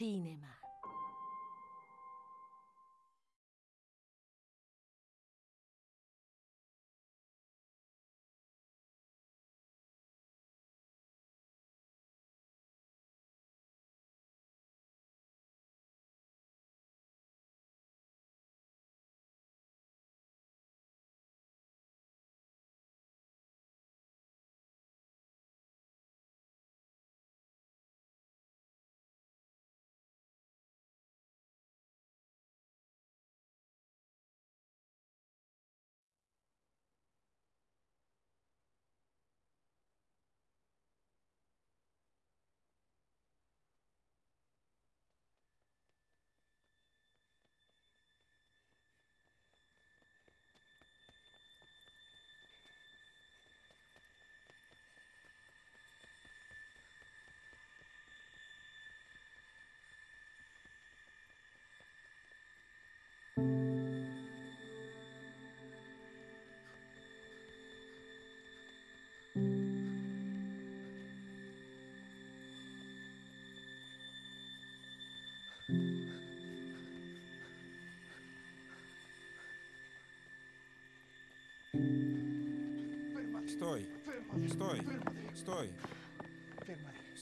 シーネマ。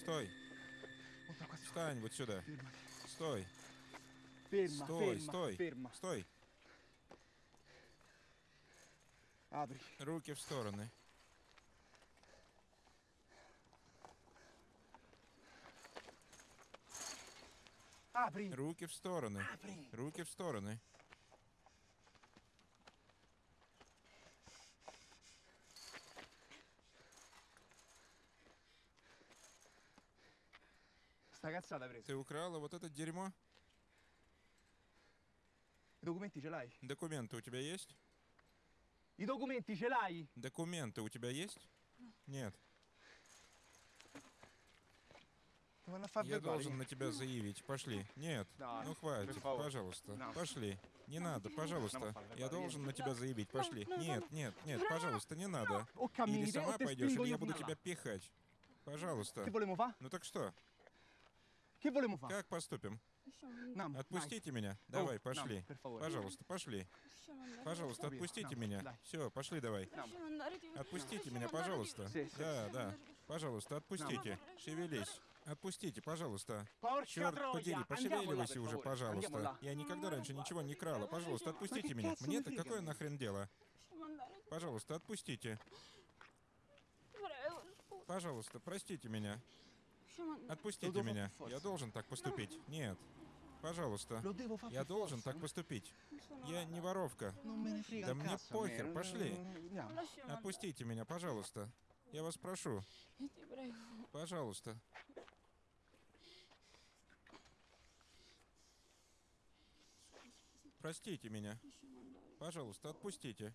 Стой! Guarda qua su. Встань вот сюда! Стой! Стой! Стой! Стой! Руки в стороны. Руки в стороны. Руки в стороны. Ты украла вот это дерьмо? I documenti ce l'hai? Документы у тебя есть? I documenti ce l'hai? Документы у тебя есть? Нет. Я должен на тебя заявить. Пошли. Нет. Ну хватит, пожалуйста. Пошли. Не надо, пожалуйста. Я должен на тебя заявить. Пошли. Нет, нет, нет, пожалуйста, не надо. Или сама пойдешь, или я буду тебя пихать. Пожалуйста. Ну так что? Как поступим? Отпустите меня. Давай, пошли. Пожалуйста, пошли. Пожалуйста, отпустите меня. Все, пошли давай. Отпустите меня, пожалуйста. Да, да. Пожалуйста, отпустите. Шевелись. Отпустите, пожалуйста. Черт подери, пошевеливайся уже, пожалуйста. Я никогда раньше ничего не крала. Пожалуйста, отпустите меня. Мне-то какое нахрен дело? Пожалуйста, отпустите. Пожалуйста, простите меня. Отпустите меня. Я должен так поступить. Нет. Пожалуйста. Я должен так поступить. Я не воровка. Frega Да мне похер, пошли. Отпустите меня, пожалуйста. Я вас прошу. Пожалуйста. Простите меня. Пожалуйста, отпустите.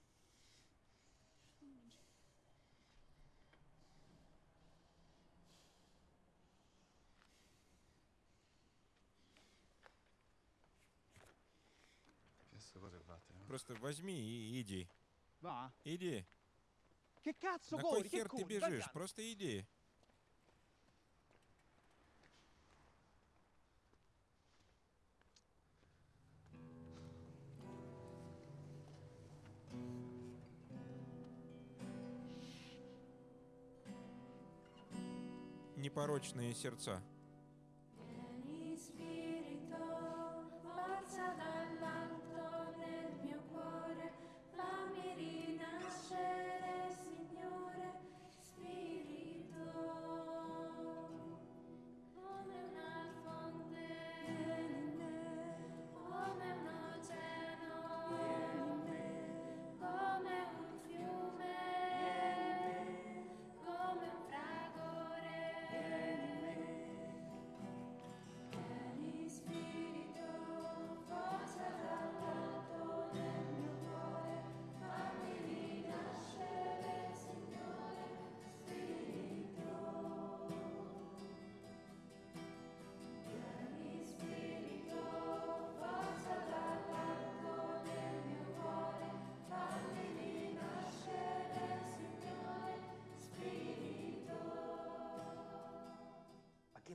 Просто возьми и иди. Va. Иди. На кой хер ты бежишь? Просто иди. Непорочные сердца.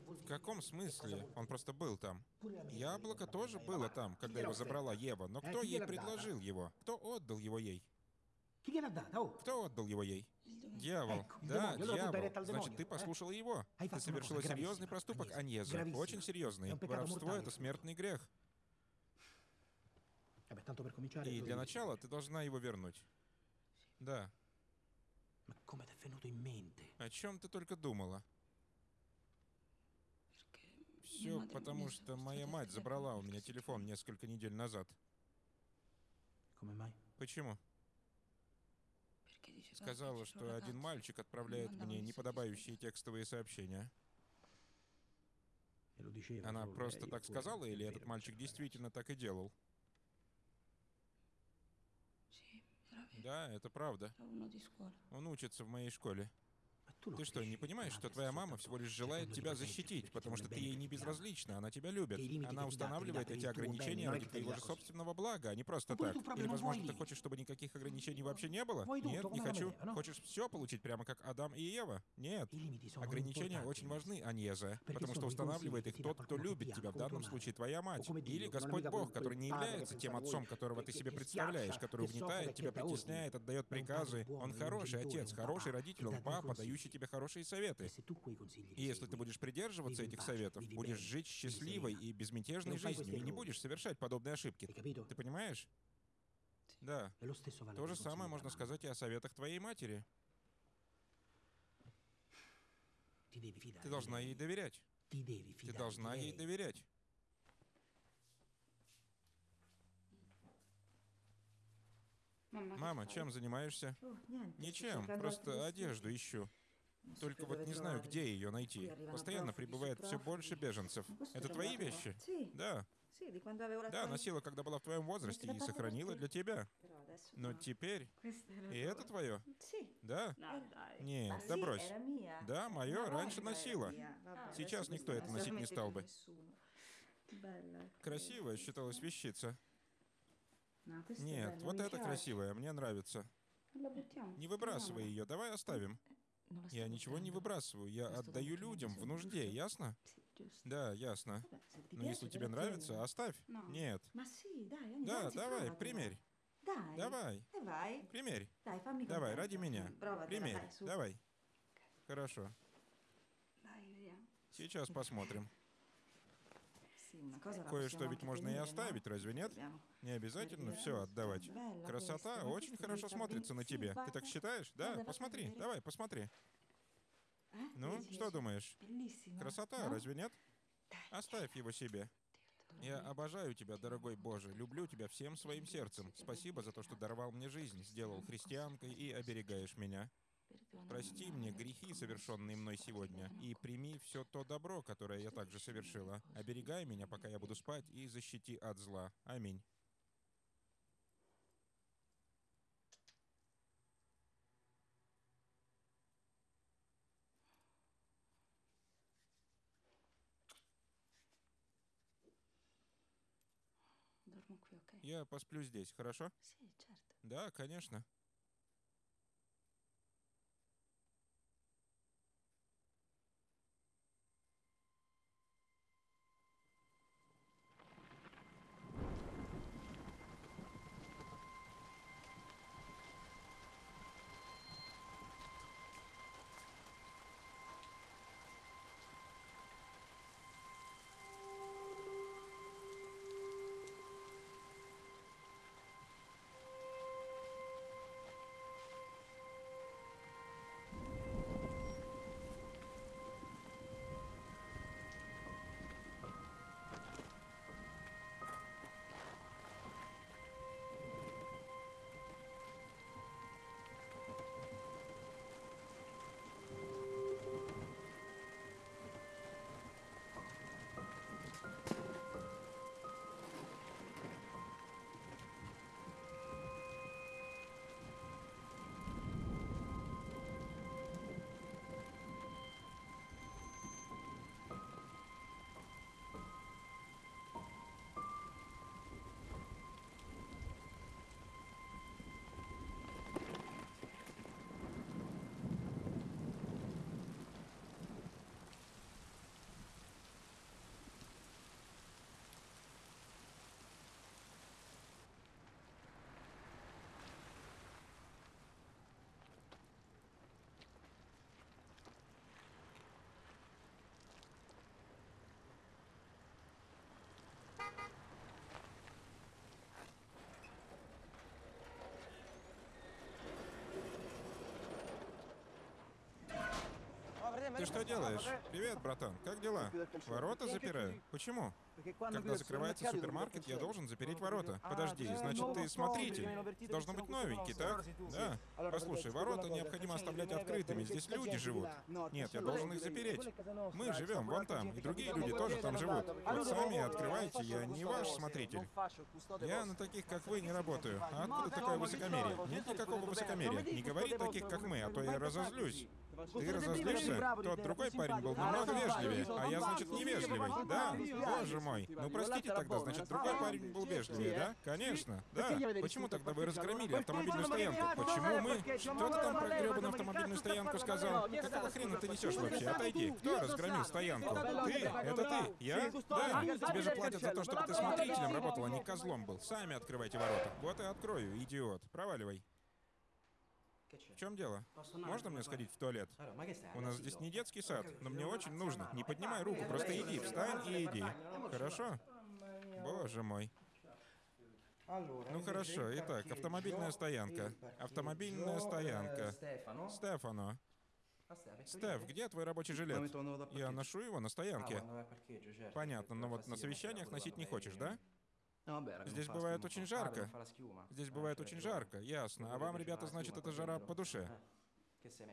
В каком смысле? Он просто был там. Яблоко тоже было там, когда его забрала Ева, но кто ей предложил его? Кто отдал его ей? Кто отдал его ей? Дьявол. Да, дьявол. Значит, ты послушала его. Ты совершила серьезный проступок, Аньеза. Очень серьезный. Воровство — это смертный грех. И для начала ты должна его вернуть. Да. О чем ты только думала? Все потому, что моя мать забрала у меня телефон несколько недель назад. Почему? Сказала, что один мальчик отправляет мне неподобающие текстовые сообщения. Она просто так сказала, или этот мальчик действительно так и делал? Да, это правда. Он учится в моей школе. Ты что, не понимаешь, что твоя мама всего лишь желает тебя защитить, потому что ты ей не безразлична, она тебя любит. Она устанавливает эти ограничения ради твоего же собственного блага, а не просто Ну, так. Или, возможно, ты хочешь, чтобы никаких ограничений вообще не было? Нет, не хочу. no? Хочешь все получить прямо как Адам и Ева? Нет. Ограничения очень важны, Аньеза, потому что устанавливает их тот, кто любит тебя, в данном случае твоя мать. Или Господь Бог, который не является тем отцом, которого ты себе представляешь, который угнетает тебя, притесняет, отдает приказы. Он хороший отец, хороший родитель, он папа, дающий тебе хорошие советы. И если ты будешь придерживаться этих советов, будешь жить счастливой и безмятежной fai жизнью, и не будешь совершать подобные ошибки. Ты понимаешь? Да. То же самое можно сказать и о советах твоей матери. Ты должна ей доверять. Ты должна ей доверять. Мама, чем занимаешься? Ничем, просто одежду ищу. Только вот не знаю, где ее найти. Постоянно прибывает все больше беженцев. Это твои вещи? Да. Да, носила, когда была в твоем возрасте, и сохранила для тебя. Но теперь... И это твое? Да? Нет, да брось. Да, мое раньше носила. Сейчас никто это носить не стал бы. Красивая считалась вещица. Нет, вот это красивая, мне нравится. Не выбрасывай ее, давай оставим. Я ничего не выбрасываю, я отдаю людям в нужде, ясно? Да, ясно. Но если тебе нравится, оставь. Нет. Да, давай, примерь. Давай, примерь. Давай, ради меня. Примерь, давай. Хорошо. Сейчас посмотрим. Кое-что ведь можно и оставить, разве нет? Не обязательно все отдавать. Красота очень хорошо смотрится на тебе. Ты так считаешь? Да, посмотри, давай, посмотри. Ну, что думаешь? Красота, разве нет? Оставь его себе. Я обожаю тебя, дорогой Боже, люблю тебя всем своим сердцем. Спасибо за то, что даровал мне жизнь, сделал христианкой и оберегаешь меня. Прости мне грехи, совершенные мной сегодня, и прими все то добро, которое я также совершила. Оберегай меня, пока я буду спать, и защити от зла. Аминь. Я посплю здесь, хорошо? Да, конечно. Ты что делаешь? Привет, братан. Как дела? Ворота запираю. Почему? Когда закрывается супермаркет, я должен запереть ворота. Подожди, значит, ты смотритель. Должно быть новенький, так? Да. Послушай, ворота необходимо оставлять открытыми. Здесь люди живут. Нет, я должен их запереть. Мы живем вон там, и другие люди тоже там живут. Вот сами открывайте, я не ваш смотритель. Я на таких, как вы, не работаю. А откуда такое высокомерие? Нет никакого высокомерия. Не говори таких, как мы, а то я разозлюсь. Ты разозлишься? Тот другой парень был намного вежливее, а я, значит, невежливый. Да? Боже мой. Ну, простите тогда, значит, другой парень был вежливее, да? Конечно, да. Почему тогда вы разгромили автомобильную стоянку? Почему мы? Что ты там про гребаную автомобильную стоянку сказал? Какого хрена ты несешь вообще? Отойди. Кто разгромил стоянку? Ты? Это ты? Я? Да. Тебе же платят за то, чтобы ты смотрителем работал, а не козлом был. Сами открывайте ворота. Вот и открою, идиот. Проваливай. В чем дело? Можно мне сходить в туалет? У нас здесь не детский сад, но мне очень нужно. Не поднимай руку, просто иди, встань и иди. Хорошо? Боже мой. Ну хорошо, итак, автомобильная стоянка. Автомобильная стоянка. Стефано. Стеф, где твой рабочий жилет? Я ношу его на стоянке. Понятно, но вот на совещаниях носить не хочешь, да? Здесь бывает очень жарко. Здесь бывает очень жарко, ясно. А вам, ребята, значит, эта жара по душе.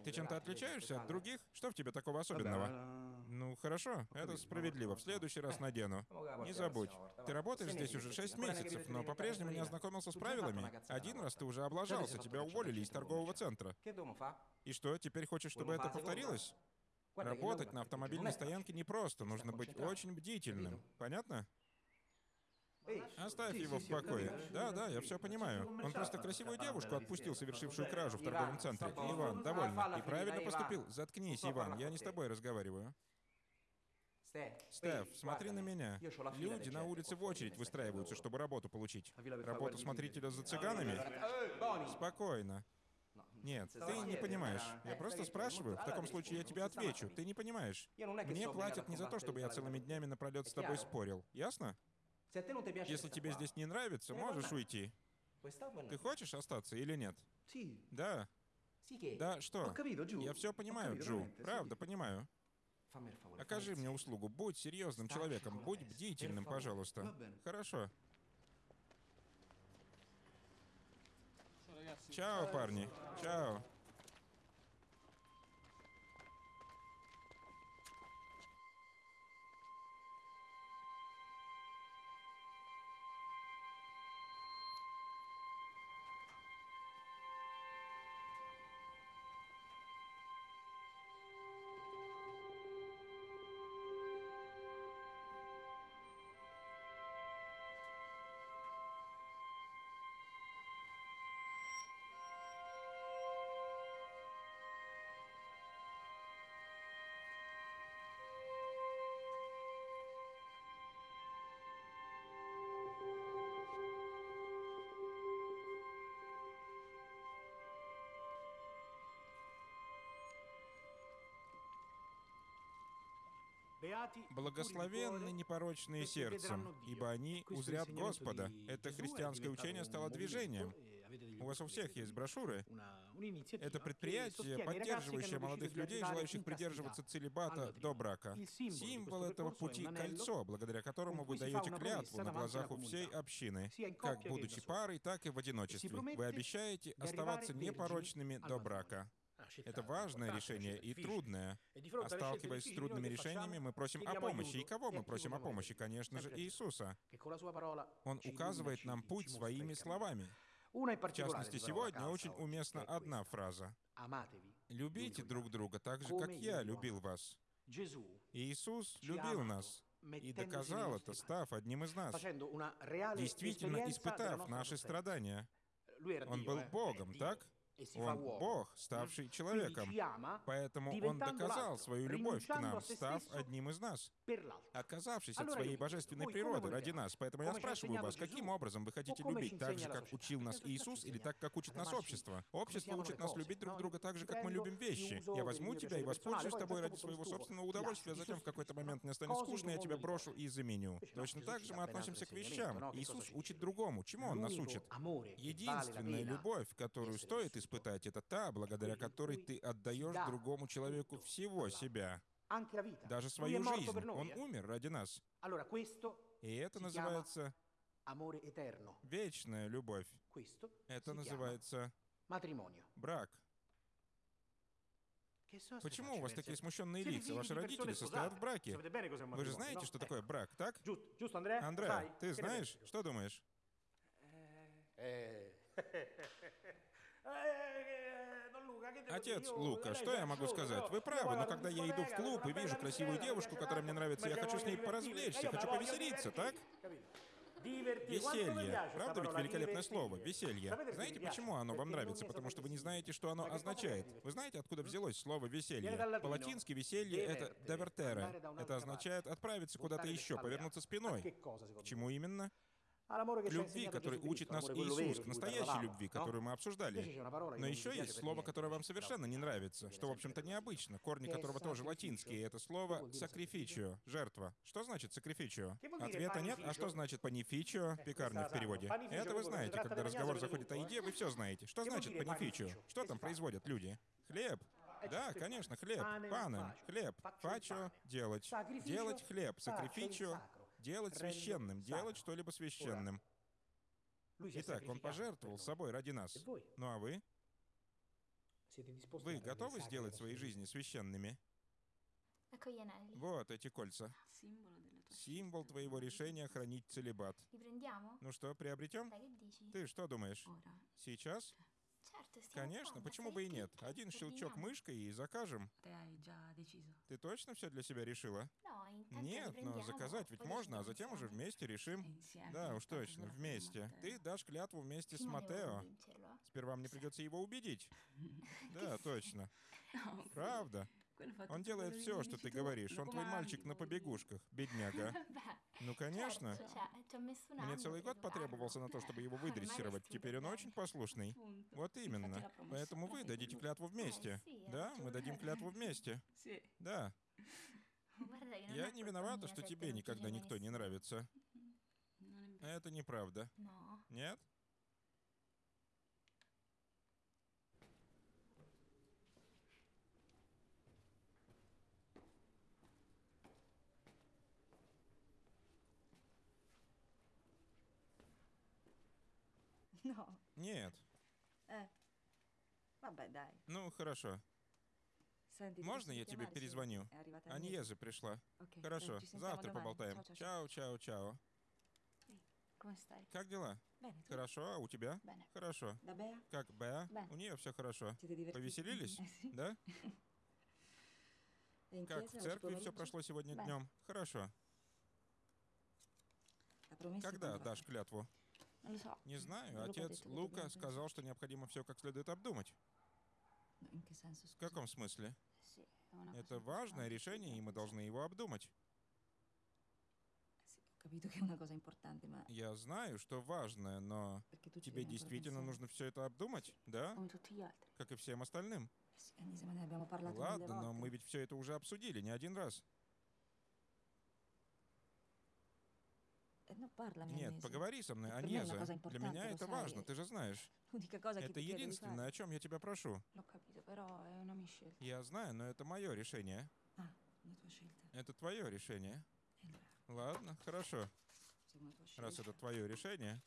Ты чем-то отличаешься от других? Что в тебе такого особенного? Ну, хорошо, это справедливо. В следующий раз надену. Не забудь. Ты работаешь здесь уже 6 месяцев, но по-прежнему не ознакомился с правилами. Один раз ты уже облажался, тебя уволили из торгового центра. И что, теперь хочешь, чтобы это повторилось? Работать на автомобильной стоянке непросто, нужно быть очень бдительным. Понятно? Оставь его в покое. Да, да, я все понимаю. Он просто красивую девушку отпустил, совершившую кражу в торговом центре. Иван, довольно. И правильно поступил. Заткнись, Иван, я не с тобой разговариваю. Стеф, смотри на меня. Люди на улице в очередь выстраиваются, чтобы работу получить. Работу смотрителя за цыганами? Спокойно. Нет, ты не понимаешь. Я просто спрашиваю. В таком случае я тебе отвечу. Ты не понимаешь. Мне платят не за то, чтобы я целыми днями напролет с тобой спорил. Ясно? Если тебе здесь не нравится, можешь уйти. Ты хочешь остаться или нет? Да. Да, что? Я все понимаю, Джу. Правда, понимаю. Окажи мне услугу. Будь серьезным человеком. Будь бдительным, пожалуйста. Хорошо. Чао, парни. Чао. Благословенны непорочные сердцем, ибо они узрят Господа. Это христианское учение стало движением. У вас у всех есть брошюры. Это предприятие, поддерживающее молодых людей, желающих придерживаться целебата до брака. Символ этого пути — кольцо, благодаря которому вы даете клятву на глазах у всей общины, как будучи парой, так и в одиночестве. Вы обещаете оставаться непорочными до брака. Это важное решение и трудное. А сталкиваясь с трудными решениями, мы просим о помощи. И кого мы просим о помощи? Конечно же, Иисуса. Он указывает нам путь своими словами. В частности, сегодня очень уместна одна фраза. «Любите друг друга так же, как я любил вас». Иисус любил нас и доказал это, став одним из нас, действительно испытав наши страдания. Он был Богом, так? Он Бог, ставший человеком. Поэтому Он доказал свою любовь к нам, став одним из нас, оказавшись от своей божественной природы ради нас. Поэтому я спрашиваю вас, каким образом вы хотите любить? Так же, как учил нас Иисус, или так, как учит нас общество? Общество учит нас любить друг друга так же, как мы любим вещи. Я возьму тебя и воспользуюсь тобой ради своего собственного удовольствия, а затем в какой-то момент мне станет скучно, я тебя брошу и заменю. Точно так же мы относимся к вещам. Иисус учит другому. Чему Он нас учит? Единственная любовь, которую стоит испытать, это та, благодаря которой ты отдаешь другому человеку всего себя, даже свою жизнь. Он eh. умер ради нас. И это называется вечная любовь. Это называется брак. Почему у вас такие смущенные лица? Ваши родители состоят в браке. Вы же знаете, что Ecco. такое брак, так? Giusto, giusto Andrea? Андре, Sai? ты знаешь? Что думаешь? Отец Лука, что я могу сказать? Вы правы, но когда я иду в клуб и вижу красивую девушку, которая мне нравится, я хочу с ней поразвлечься, хочу повеселиться, так? Веселье. Правда ведь великолепное слово? Веселье. Знаете, почему оно вам нравится? Потому что вы не знаете, что оно означает. Вы знаете, откуда взялось слово веселье? По-латински веселье — это un'altra Это означает отправиться куда-то еще, повернуться a- спиной. К чему именно? Любви, который учит нас Иисус, к настоящей любви, которую мы обсуждали. Но еще есть слово, которое вам совершенно не нравится, что, в общем-то, необычно, корни которого тоже латинские, это слово «сакрифичио» — жертва. Что значит «сакрифичио»? Ответа нет, а что значит «панифичио» — пекарня в переводе? Это вы знаете, когда разговор заходит о еде, вы все знаете. Что значит «панифичио»? Что там производят люди? Хлеб. Да, конечно, хлеб. Pane, Пане, faccio. хлеб. Фачо делать. Делать хлеб. sacro. — делать священным. Делать что-либо священным. Итак, он пожертвовал собой ради нас. Ну а вы? Вы готовы сделать свои жизни священными? Вот эти кольца. Символ твоего решения хранить целебат. Ну что, приобретем? Ты что думаешь? Сейчас? Конечно, почему бы и нет? Один щелчок мышкой и закажем. Ты точно все для себя решила? Нет, но заказать ведь можно, а затем уже вместе решим. Да, уж точно, вместе. Ты дашь клятву вместе с Матео. convincerlo. Теперь вам не придется его убедить. Да, точно. Правда. Он делает все, что ты говоришь. Он твой мальчик на побегушках, бедняга. Ну, конечно. Мне целый год потребовался на то, чтобы его выдрессировать. Теперь он очень послушный. Вот именно. Поэтому вы дадите tu. клятву вместе. Да, мы дадим клятву вместе. Да. Я не виновата, что тебе никогда никто не нравится. Vero. Это неправда. No. Нет? No, Нет. dai. Ну, хорошо. Можно я тебе перезвоню? Аньеза пришла. Хорошо. Завтра поболтаем. Чао, чао, чао. Как дела? Хорошо, а у тебя? Хорошо. Как Беа? У нее все хорошо. Повеселились? Да? Как в церкви все прошло сегодня днем? Хорошо. Promessa Когда дашь клятву? So. Не знаю. Отец Лука сказал, что необходимо все как следует обдумать. Senso, В каком смысле? Это важное решение, и мы должны его обдумать. Я знаю, что важное, но тебе действительно нужно все это обдумать, да? Как и всем остальным. Ладно, но мы ведь все это уже обсудили не один раз. Parlami, Нет, поговори со мной, cosa Для меня это важно, ты же знаешь. Che Это единственное, о чем я тебя прошу. Mia scelta. Я знаю, но это мое решение. Scelta. Это твое решение. Ладно, хорошо. Раз это твое решение.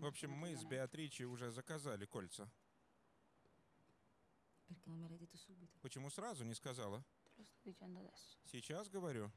В общем, мы с Беатричей уже заказали кольца. Почему сразу не сказала? Сейчас говорю.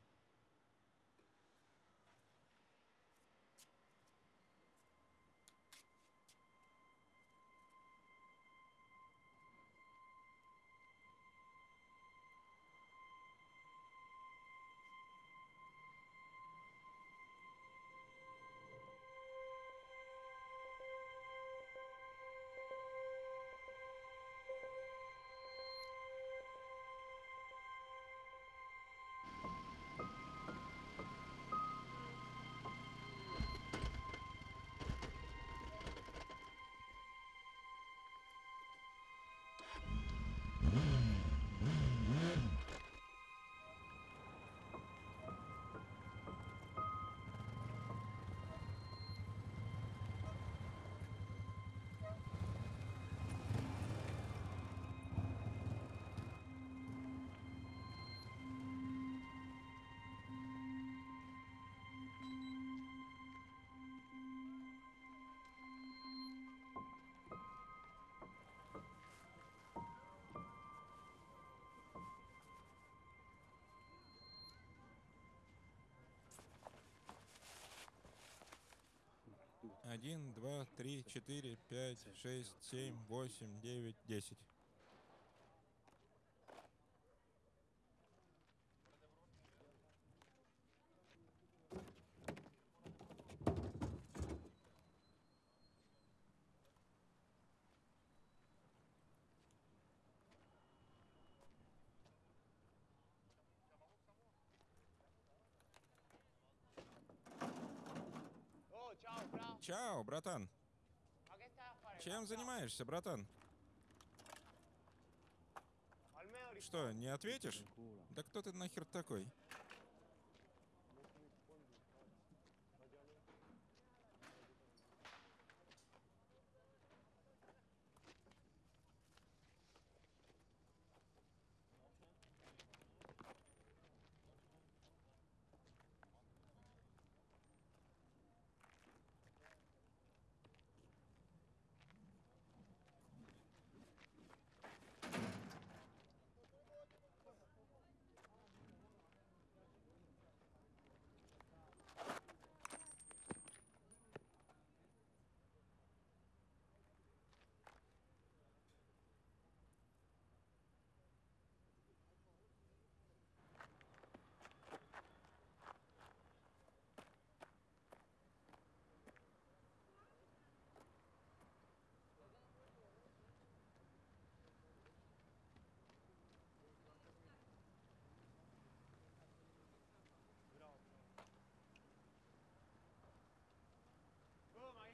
1, 2, 3, 4, 5, 6, 7, 8, 9, 10. Вау, братан. Чем занимаешься, братан? Что, не ответишь? Да кто ты нахер такой?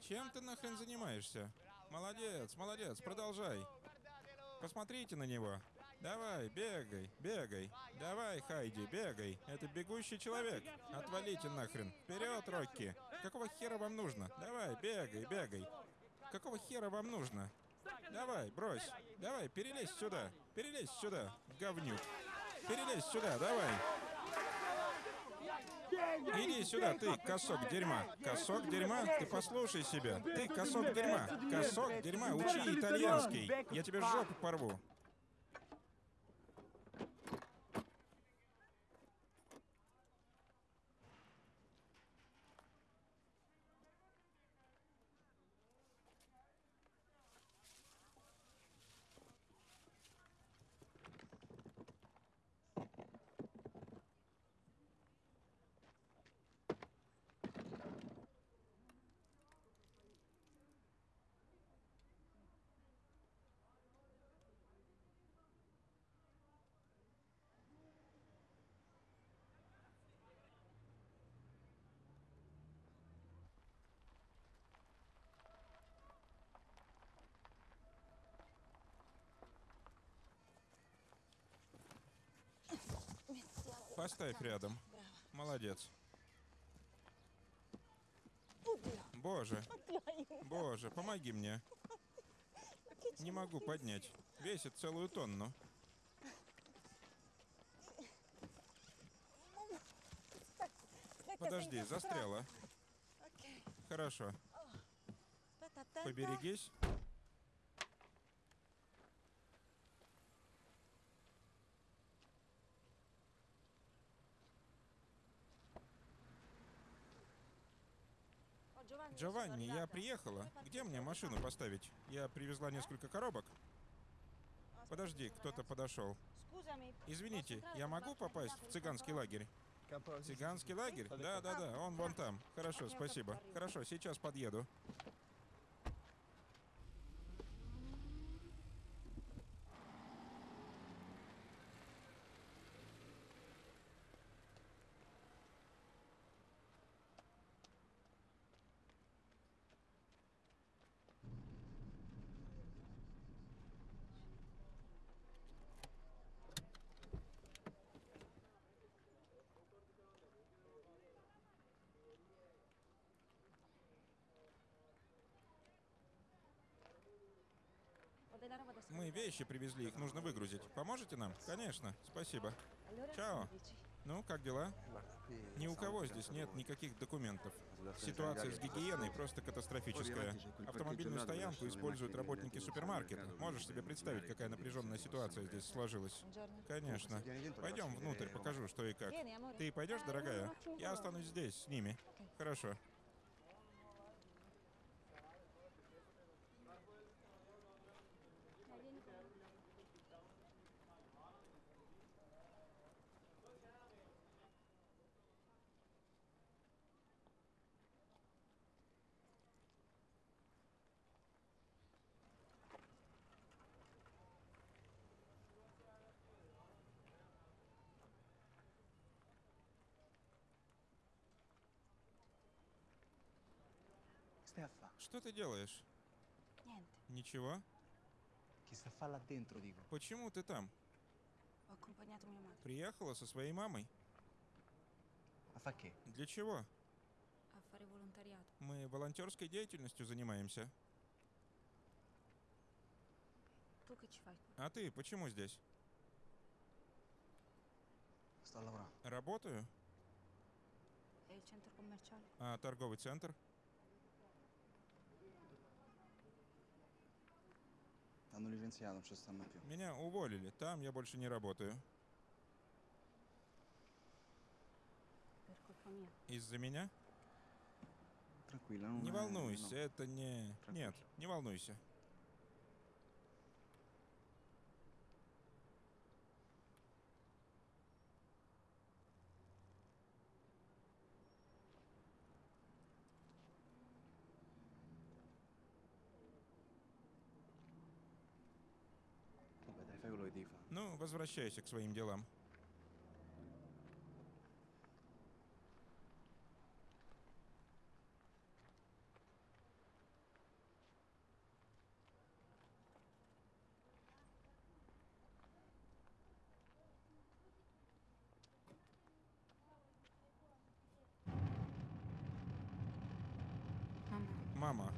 Чем ты нахрен занимаешься? Молодец, молодец, продолжай. Посмотрите на него. Давай, бегай, бегай. Давай, Хайди, бегай. Это бегущий человек. Отвалите нахрен. Вперед, Рокки. Какого хера вам нужно? Давай, бегай, бегай. Какого хера вам нужно? Давай, брось. Давай, перелезь сюда. Перелезь сюда, говнюк. Перелезь сюда, давай. Иди сюда, ты, косок дерьма. Косок дерьма? Ты послушай себя. Ты, косок дерьма. Косок дерьма, учи итальянский. Я тебе жопу порву. Поставь рядом. Молодец. Боже. Боже, помоги мне. Не могу поднять. Весит целую тонну. Подожди, застряла. Хорошо. Поберегись. Джованни, я приехала. Где мне машину поставить? Я привезла несколько коробок. Подожди, кто-то подошел. Извините, я могу попасть в цыганский лагерь? Цыганский лагерь? Да, да, да, он вон там. Хорошо, спасибо. Хорошо, сейчас подъеду. Мы вещи привезли, их нужно выгрузить. Поможете нам? Конечно, спасибо. Чао. Ну, как дела? Ни у кого здесь нет никаких документов. Ситуация с гигиеной просто катастрофическая. Автомобильную стоянку используют работники супермаркета. Можешь себе представить, какая напряженная ситуация здесь сложилась? Конечно. Пойдем внутрь, покажу, что и как. Ты пойдешь, дорогая? Я останусь здесь, с ними. Хорошо. Что ты делаешь? Ничего? Почему ты там? Приехала со своей мамой. Che? Для чего? volontariato. Мы волонтерской деятельностью занимаемся. А ты почему здесь? Работаю. А торговый центр? T'hanno licenziato, non ci stanno più. Меня уволили. Там я больше не работаю. Из-за меня? Non Не è- волнуйся, no. это не... Нет, не волнуйся. Vabbè, dai, fai quello che devi fare. Ну, возвращайся к своим делам. Мама,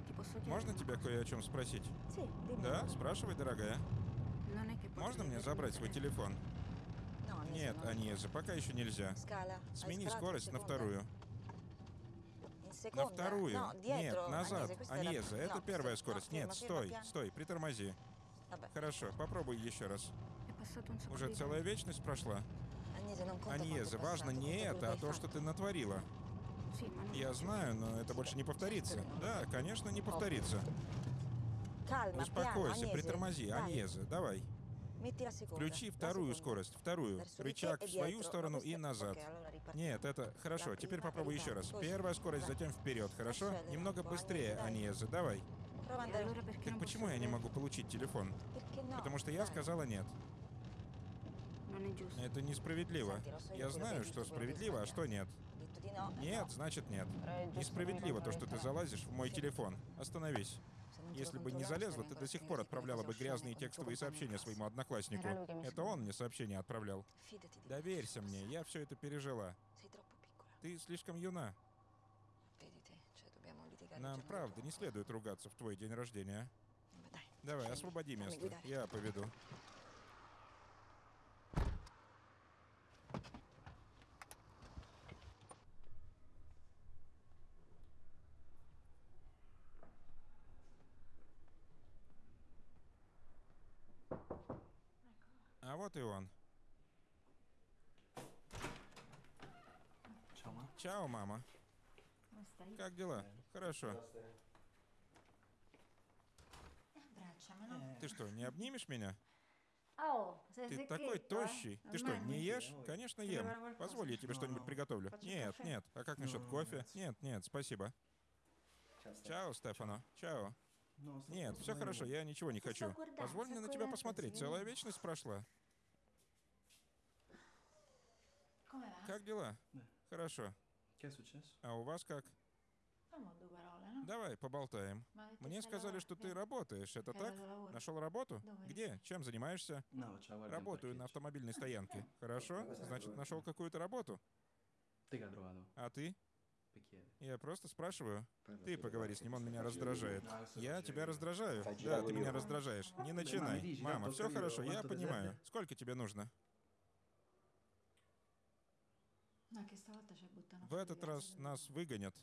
можно тебя кое о чем спросить? Да, спрашивай, дорогая. Non è che potrei Можно мне забрать свой телефон? Нет. Аньеза, пока еще нельзя. Смени скорость на вторую. На вторую. Нет, назад. Аньеза, это первая скорость. Нет, стой, стой, притормози. Хорошо, попробуй еще раз. Уже целая вечность прошла. Аньеза, важно не это, а то, что ты натворила. Я знаю, но это больше не повторится. Да, конечно, не повторится. Успокойся, притормози. Аньеза, давай. Включи вторую скорость, вторую. Рычаг в свою сторону и назад. Нет, это хорошо. Теперь попробуй еще раз. Первая скорость, затем вперед, хорошо? Немного быстрее. Аньеза, давай. Так почему я не могу получить телефон? Потому что я сказала нет. Giusto. Это несправедливо. Я знаю, что справедливо, а что нет. Нет, значит нет. Несправедливо то, что ты залазишь в мой телефон. Остановись. Если бы не залезла, ты до сих пор отправляла бы грязные текстовые сообщения своему однокласснику. Это он мне сообщение отправлял. Доверься мне, я все это пережила. Ты слишком юна. Нам, правда, не следует ругаться в твой день рождения. Давай, освободи место. Я поведу. Вот и он. Чао, мама. Как дела? Хорошо. Ты что, не обнимешь меня? Ты такой тощий. Ты что, не ешь? Конечно, ем. Позволь, я тебе что-нибудь приготовлю. Нет, нет. А как насчет кофе? Нет, нет, спасибо. Чао, Стефано. Чао. Нет, все хорошо, я ничего не хочу. Позволь мне на тебя посмотреть. Целая вечность прошла. Как дела? Хорошо. È successo? А у вас как? Давай, поболтаем. Мне сказали, что ты работаешь. Это так? Нашел работу? Где? Чем занимаешься? Работаю на автомобильной стоянке. Хорошо? Значит, нашел какую-то работу. А ты? Я просто спрашиваю. Ты поговори с ним, он меня раздражает. Я тебя раздражаю? Да, ты меня раздражаешь. Не начинай. Мама, все хорошо, я понимаю. Сколько тебе нужно? В этот раз нас выгонят.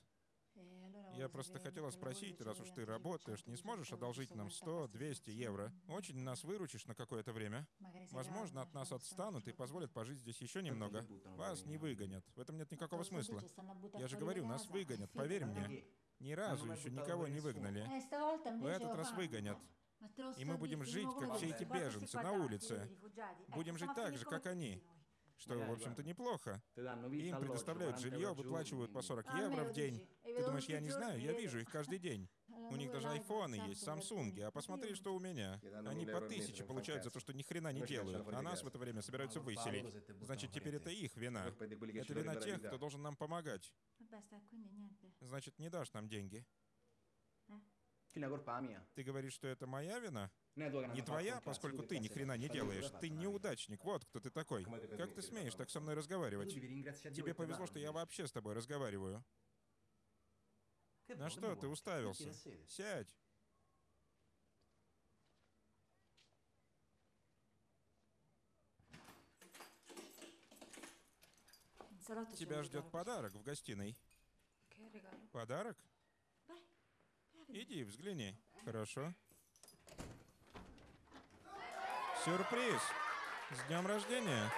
Я просто хотела спросить, раз уж ты работаешь, не сможешь одолжить нам 100-200 евро? Очень нас выручишь на какое-то время. Возможно, от нас отстанут и позволят пожить здесь еще немного. Вас не выгонят. В этом нет никакого смысла. Я же говорю, нас выгонят, поверь мне. Ни разу еще никого не выгнали. В этот раз выгонят. И мы будем жить, как все эти беженцы, на улице. Будем жить так же, как они. Что, в общем-то, неплохо. Danno Им предоставляют alloggio, 40 жилье, выплачивают по giorno, 40 евро в день. Ты думаешь, я не знаю? Я вижу их каждый день. У них даже айфоны есть, самсунги. А посмотри, что у меня. Они по тысяче получают за то, что ни хрена не делают. А нас в это время собираются выселить. Значит, теперь это их вина. Это вина тех, кто должен нам помогать. Значит, не дашь нам деньги. Ты говоришь, что это моя вина? Non Не твоя, поскольку ты ни хрена не делаешь. Ты неудачник, вот кто ты такой. Как ты смеешь так со мной разговаривать? Тебе повезло, что я вообще с тобой разговариваю. На что Che ты уставился? Сядь. Тебя ждет подарок в гостиной. Подарок? Иди, взгляни. Хорошо. Сюрприз! С днем рождения!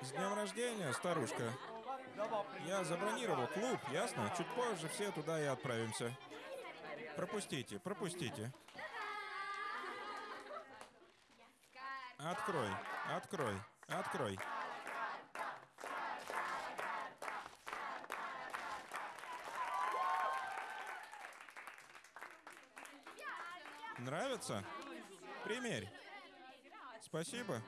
С днем рождения, старушка! Я забронировал клуб, ясно? Чуть позже все туда и отправимся. Пропустите, пропустите. Открой, открой, открой. Нравится? Примерь. Спасибо.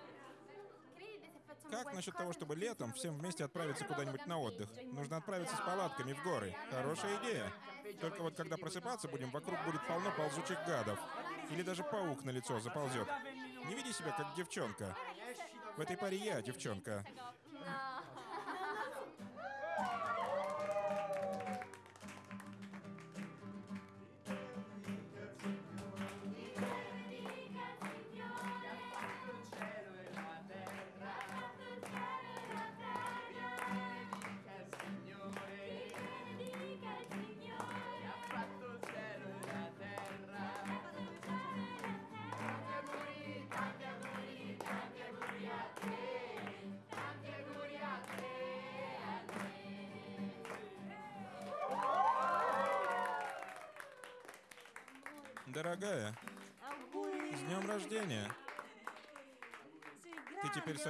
Как насчет того, чтобы летом всем вместе отправиться куда-нибудь на отдых? Нужно отправиться с палатками в горы. Хорошая идея. Только вот когда просыпаться будем, вокруг будет полно ползучих гадов. Или даже паук на лицо заползет. Не веди себя как девчонка. В этой паре я девчонка.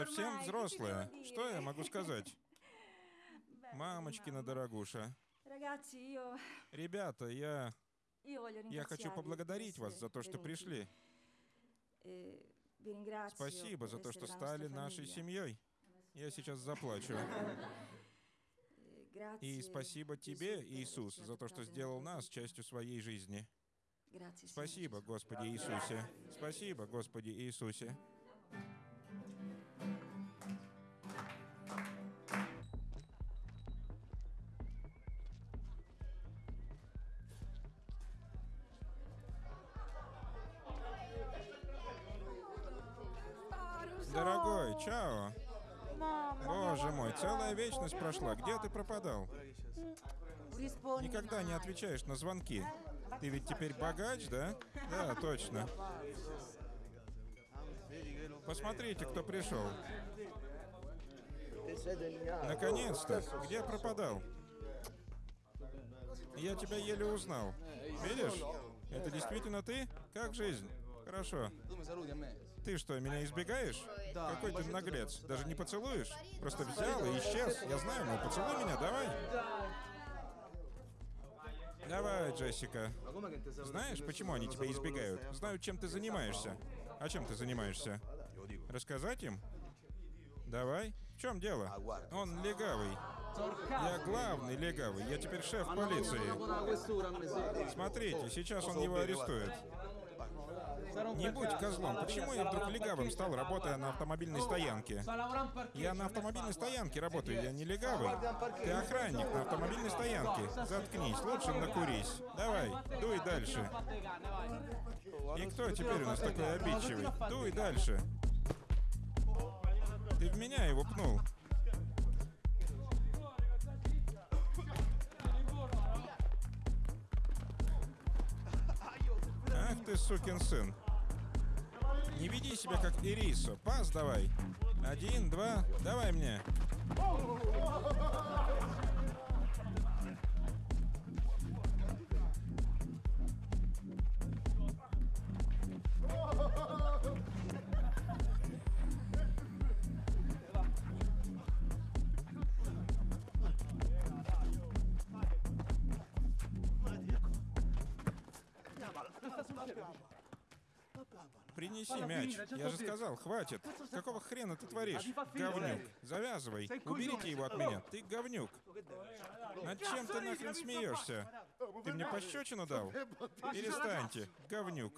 Совсем взрослая. Что я могу сказать? Мамочкина дорогуша. Ребята, я... Я хочу поблагодарить вас за то, что пришли. Ringrazio Спасибо за то, что стали нашей семьей. Я сейчас заплачу. Grazie И спасибо тебе, Иисус, за то, что сделал нас частью своей жизни. Спасибо. Господи Иисусе. Спасибо, Господи Иисусе. Целая вечность прошла. Где ты пропадал? Никогда не отвечаешь на звонки. Ты ведь теперь богач, да? Да, точно. Посмотрите, кто пришел. Наконец-то. Где пропадал? Я тебя еле узнал. Видишь? Это действительно ты? Как жизнь? Хорошо. Ты что, меня избегаешь? Какой ты наглец. Даже не поцелуешь? Просто взял и исчез. Я знаю, ну поцелуй меня, давай. Давай, Джессика. Знаешь, почему они тебя избегают? Знают, чем ты занимаешься. А чем ты занимаешься? Рассказать им? Давай. В чем дело? Он легавый. Я главный легавый. Я теперь шеф полиции. Смотрите, сейчас он его арестует. Не будь козлом. Почему я вдруг легавым стал, работая на автомобильной стоянке? Я на автомобильной стоянке работаю, я не легавый. Ты охранник на автомобильной стоянке. Заткнись, лучше накурись. Давай, дуй дальше. И кто теперь у нас такой обидчивый? Дуй дальше. Ты в меня его пнул. Ах ты, сукин сын. Не веди себя как Ирисо. Пас давай. Один, два, давай мне. Принеси мяч. Я же сказал, хватит. Какого хрена ты творишь? Говнюк. Завязывай. Уберите его от меня. Ты говнюк. Над чем ты нахрен смеешься? Ты мне пощечину дал? Перестаньте, говнюк.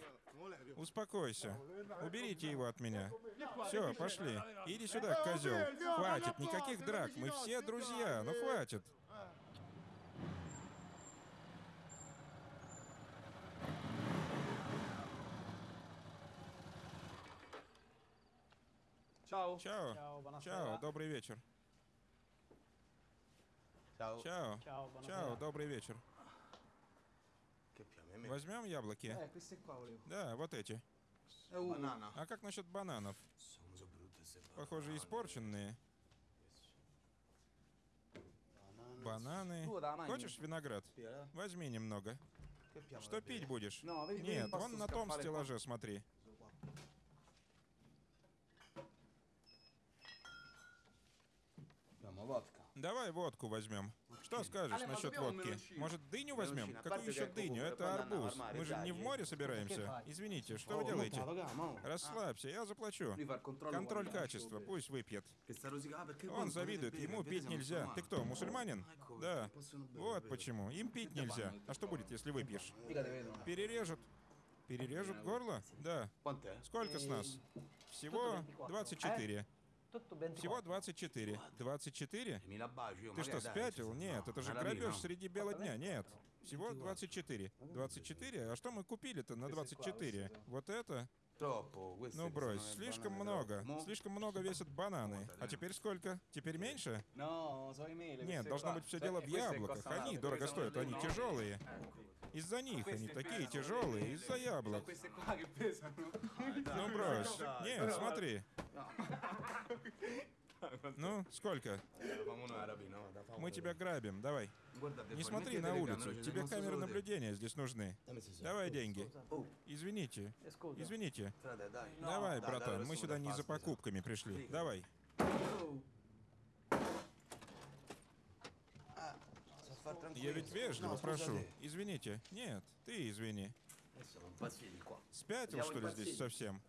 Успокойся. Уберите его от меня. Все, пошли. Иди сюда, козел. Хватит, никаких драк. Мы все друзья. Ну хватит. Ciao. Чао. Ciao, buonasera. Чао, добрый вечер. Ciao. Чао. Ciao, buonasera. Чао, добрый вечер. Возьмем яблоки? Eh, queste qua volevo. Да, вот эти. А как насчет бананов? Похоже, испорченные. Бананы. Хочешь виноград? Возьми немного. Что пить будешь? Vedi, vedi, Нет, вон на том стеллаже смотри. Давай водку возьмем. Что скажешь насчет водки? Может, дыню возьмем? Какую еще дыню? Это арбуз. Мы же не в море собираемся. Извините, что вы делаете? Расслабься, я заплачу. Контроль качества, пусть выпьет. Он завидует, ему пить нельзя. Ты кто, мусульманин? Да. Вот почему. Им пить нельзя. А что будет, если выпьешь? Перережут. Перережут горло? Да. Сколько с нас? Всего 24. Всего 24. 24? Mi la baci, io, Ты что, спятил? Нет, это же грабеж среди бела дня. Нет. Всего 24. 24? А что мы купили-то на 24? Вот это? Ну брось, слишком много. Слишком много весят бананы. А теперь сколько? Теперь меньше? Mele. Нет, должно быть все дело в яблоках. Они дорого стоят, они тяжелые. Из-за них они такие тяжелые, из-за яблок. Ну брось. Нет, смотри. Ну, сколько? No? Da famo Мы тебя грабим, давай. Не смотри на улицу, тебе камеры наблюдения здесь нужны. Давай деньги. Извините, извините. Давай, братан, мы сюда не за покупками пришли. Давай. Tranquillo. Я ведь вежливо No, прошу. scusate. Извините. Нет, ты извини. Спятил, что ли, здесь совсем?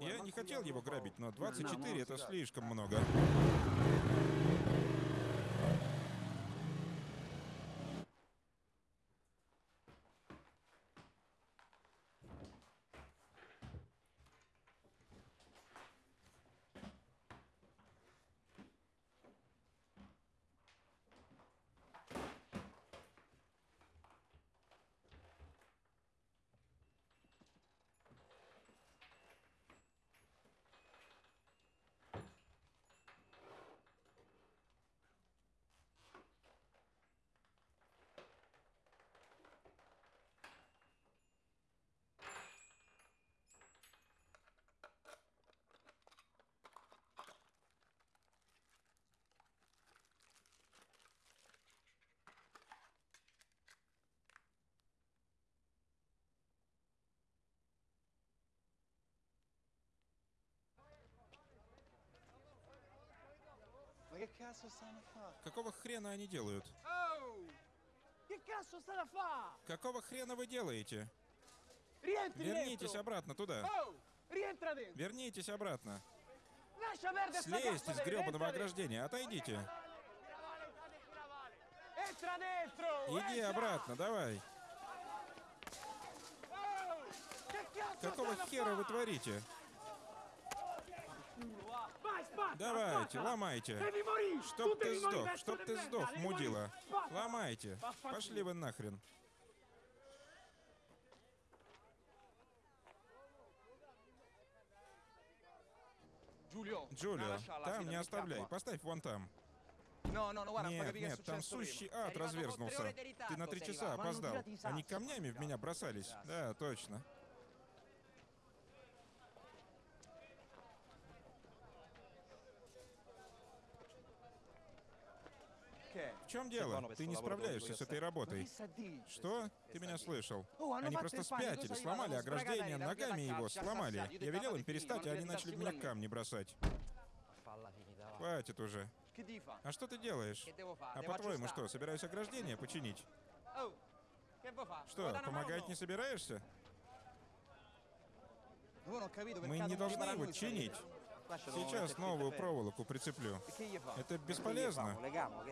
Я не хотел его грабить, но 24 это слишком много. Какого хрена они делают? Fare? Какого хрена вы делаете? Rientri Вернитесь обратно туда. Oh! Вернитесь обратно. Слезьте с гребаного ограждения, отойдите. Иди обратно, давай. Oh! Какого хера вы творите? Давайте, ломайте. Чтоб ты сдох, чтоб ты сдох, мудила. Ломайте. Пошли вы нахрен. Джулио, там не оставляй, поставь вон там. Guarda, Нет, нет, там сущий ад разверзнулся. Ты на три часа опоздал. Они камнями в меня бросались. Да, точно. Чем дело? Ты не справляешься с этой работой. Что? Ты меня слышал. Они просто спятили, сломали ограждение, ногами его сломали. Я велел им перестать, а они начали меня камни бросать. Хватит уже. А что ты делаешь? А по-твоему что, собираюсь ограждение починить? Что, помогать не собираешься? Мы не должны его чинить. Сейчас новую проволоку прицеплю. Это бесполезно.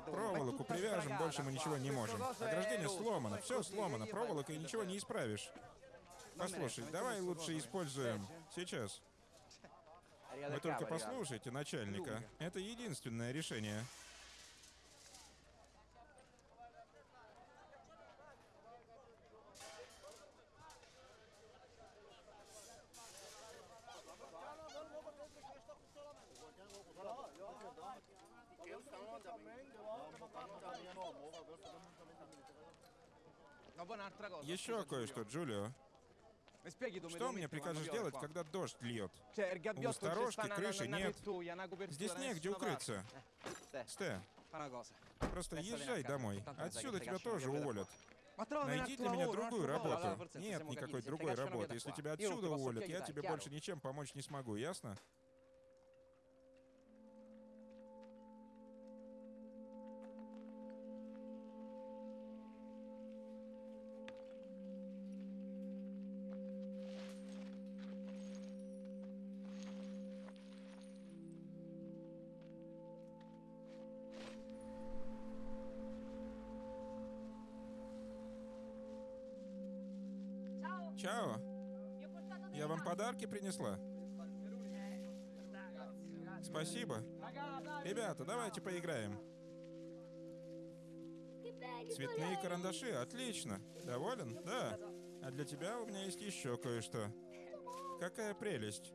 Проволоку привяжем, больше мы ничего не можем. Ограждение сломано, все сломано, проволокой ничего не исправишь. Послушай, давай лучше используем сейчас. Вы только послушайте начальника. Это единственное решение. Еще кое-что, Джулио. Что мне прикажешь делать, когда дождь льет? У сторожки крыши нет. Здесь негде укрыться. Сте, просто езжай домой. Отсюда тебя тоже уволят. Найди для меня другую работу. Нет никакой другой работы. Если тебя отсюда уволят, я тебе больше ничем помочь не смогу, ясно? Подарки принесла. Спасибо. Ребята, давайте поиграем. Цветные карандаши, отлично. Доволен? Да. А для тебя у меня есть еще кое-что. Какая прелесть.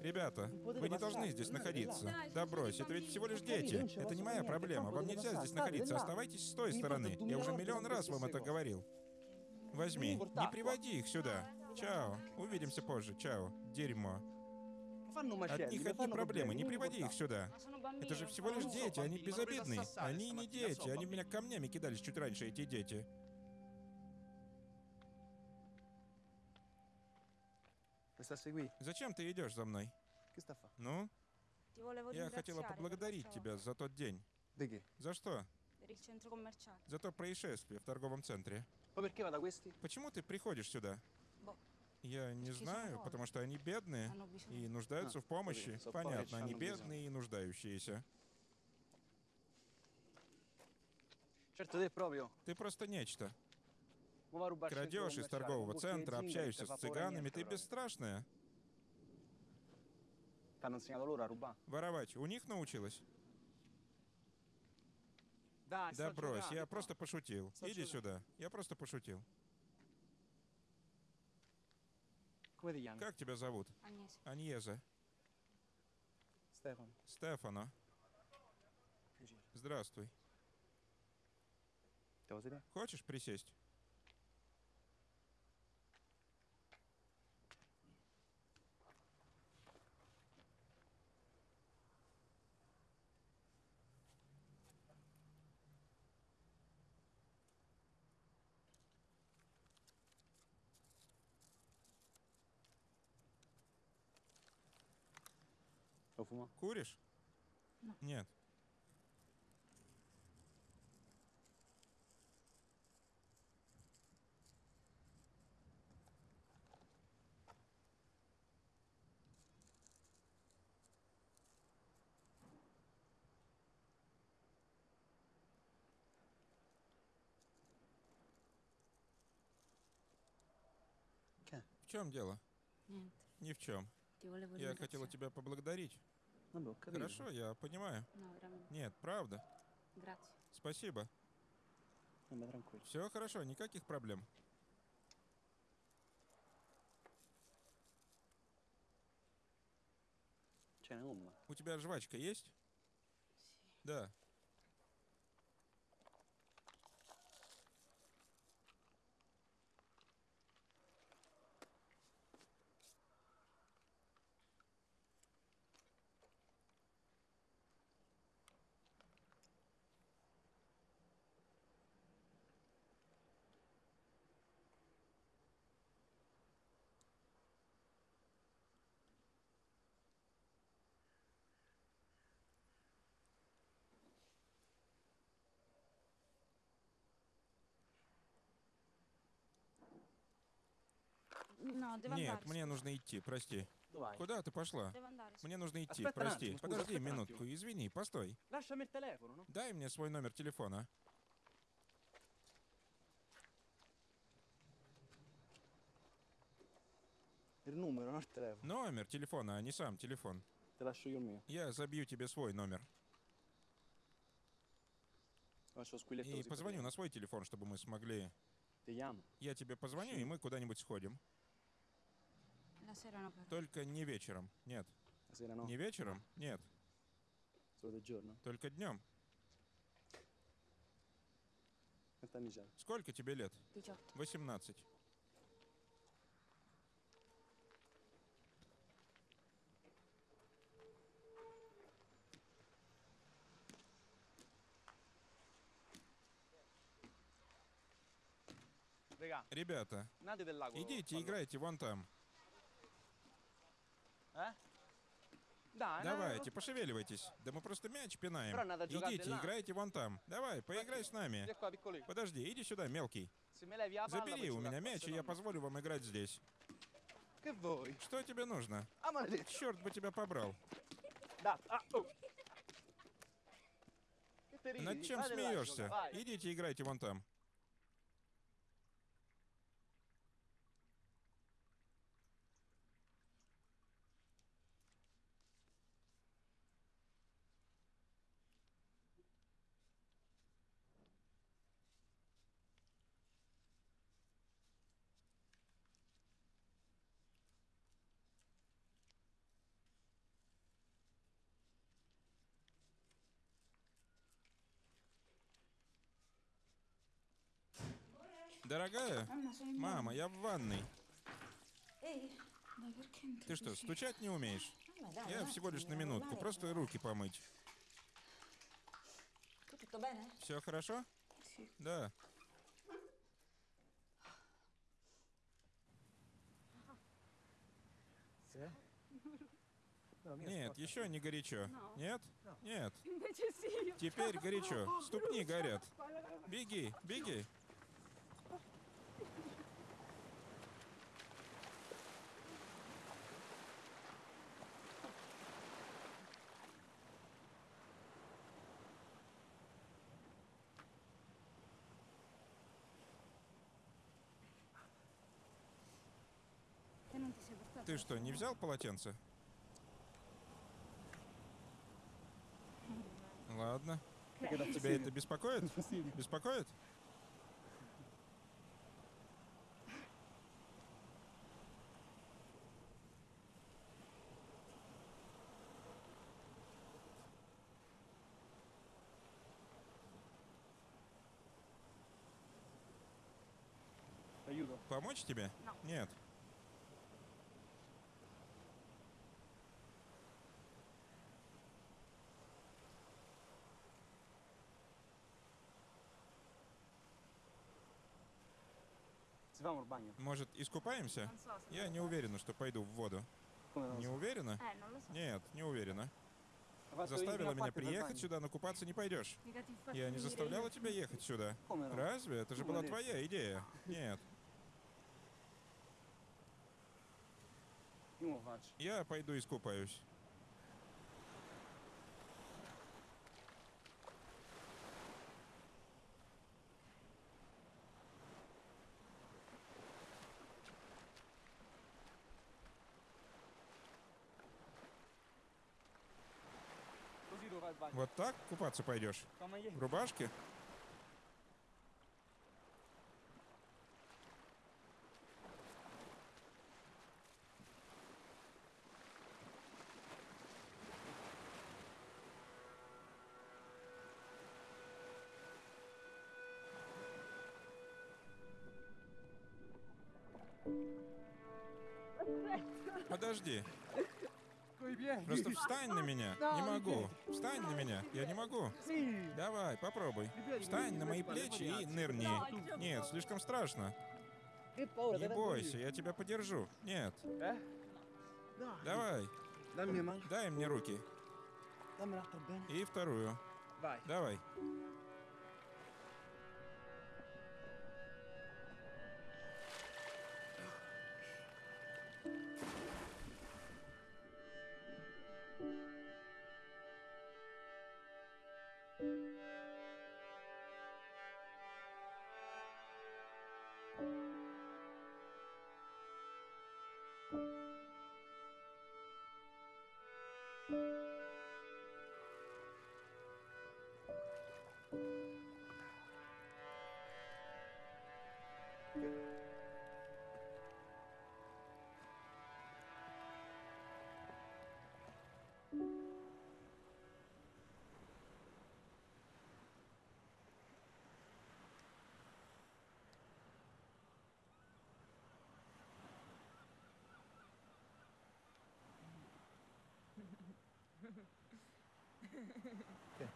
Ребята, вы не должны здесь находиться. Да брось, это ведь всего лишь дети. Это не моя проблема. Вам нельзя здесь находиться. Оставайтесь с той стороны. Я уже миллион раз вам это говорил. Возьми. Не приводи их сюда. Чао. Увидимся позже. Чао. Дерьмо. От них одни проблемы. Не приводи их сюда. Это же всего лишь дети, они безобидные. Они не дети. Они меня камнями кидались чуть раньше, эти дети. Зачем ты идешь за мной? Ну? Я хотела поблагодарить тебя за тот день. За что? За то происшествие в торговом центре. Почему ты приходишь сюда? Я не знаю, потому что они бедные и нуждаются в помощи. Понятно, они бедные и нуждающиеся. Ты просто нечто. Крадешь из торгового центра, общаешься с цыганами, ты бесстрашная. Воровать у них научилась? Да брось, я просто пошутил. Иди сюда. Я просто пошутил. Come ti chiami? Как тебя зовут? Agnese. Аньеза. Stefano. Стефано. Здравствуй. Хочешь присесть? Fumo? Куришь? Ну. Нет. В чем дело? Niente. Ни в чем. Я хотела тебя поблагодарить. Capito. Хорошо, я понимаю. Нет, правда. Спасибо. Все хорошо, никаких проблем. У тебя жвачка есть? Да. No, Нет, мне нужно идти, прости. Куда ты пошла? Мне нужно идти, Aspetta un прости. Подожди минутку, извини, постой. No? Дай мне свой номер телефона. Номер телефона, а не сам телефон. Я забью тебе свой номер. Squilletto И позвоню на свой телефон, чтобы мы смогли... Я тебе позвоню, и мы куда-нибудь сходим. La sera no però. Только не вечером. Нет. Не вечером? Нет. Только c'hai? Сколько тебе лет? 18. 18. Regà, Ребята, идите, играйте вон там. Eh? Dai, Давайте, пошевеливайтесь. Да мы просто мяч пинаем. Идите, играйте вон там. Давай, поиграй с нами. Подожди, иди сюда, мелкий. Забери у меня мяч, и я позволю вам играть здесь. Что тебе нужно? Черт бы тебя побрал. Ridi? Над чем смеешься? Идите, играйте вон там. Дорогая, in мама, я в ванной. Ты что, стучать не умеешь? Dai, Я всего лишь на минутку, просто руки помыть. Все хорошо? Sì. Да. Нет, еще не горячо. Нет? Нет. Теперь горячо. Ступни горят. Беги, беги. Te non ti sei portato? Ты что, не взял полотенце? Ладно. Тебя это беспокоит? Беспокоит? Aiuto. Помочь тебе? Нет. Si fa un bagno. Может, искупаемся? Я не уверена, что пойду в воду. Не уверена? Non lo so. Нет, не уверена. Fatto Заставила меня приехать сюда, но купаться не пойдешь. Я не заставляла тебя ехать сюда. Разве? Это же была твоя идея. Нет. Я пойду искупаюсь. Вот так купаться пойдешь? В рубашке? Подожди. Просто встань на меня. Не могу. Встань на меня. Я не могу. Давай, попробуй. Встань на мои плечи и нырни. Нет, слишком страшно. Не бойся, я тебя подержу. Нет. Eh? Давай, дай мне руки. И вторую. Давай.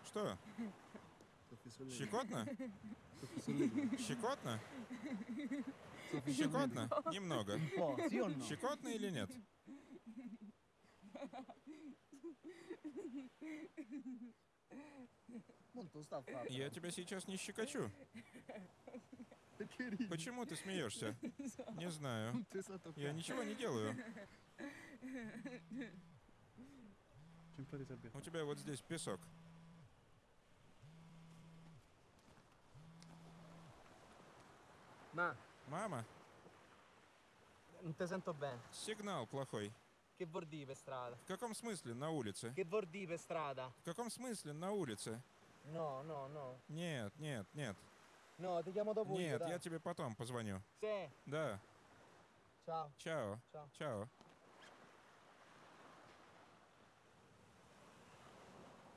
Что? Щекотно? Щекотно? Щекотно? Немного. Щекотно или нет? Я тебя сейчас не щекочу. Почему ты смеешься? Не знаю. Я ничего не делаю. У тебя вот здесь песок. Ma, Мама, non ti sento bene. сигнал плохой. Che vuol dire per strada? В каком смысле на улице? Che vuol dire per strada? В каком смысле на улице? No, no, no. Нет, нет, нет. No, ti chiamo dopo Нет, я тебе потом позвоню. Sì, Да, ciao. чао, Ciao. чао.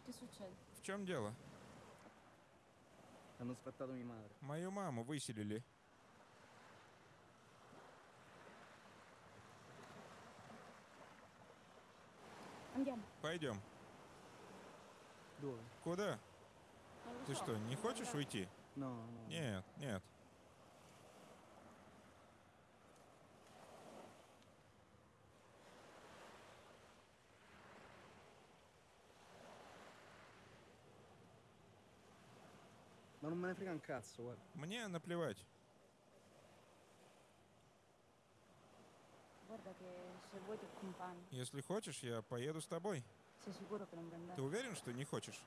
Che succede? В чем дело? Мою маму выселили. Пойдем. Куда? Ты что, не хочешь уйти? No, no. Нет, нет. Ma non me ne frega un cazzo, guarda. Мне наплевать. Guarda che se vuoi ti accompagno. Если хочешь, я поеду с тобой. Sei sicuro che non vuoi andare? Ты уверен, что не хочешь?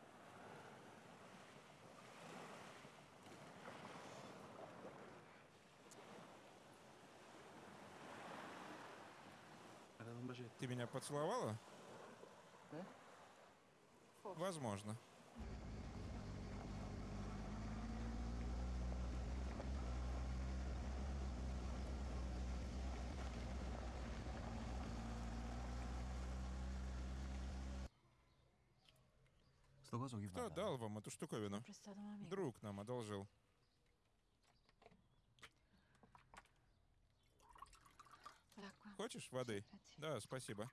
Ты меня поцеловала? Да? Возможно. Кто дал вам эту штуковину? Друг нам одолжил. Хочешь воды? Да, спасибо.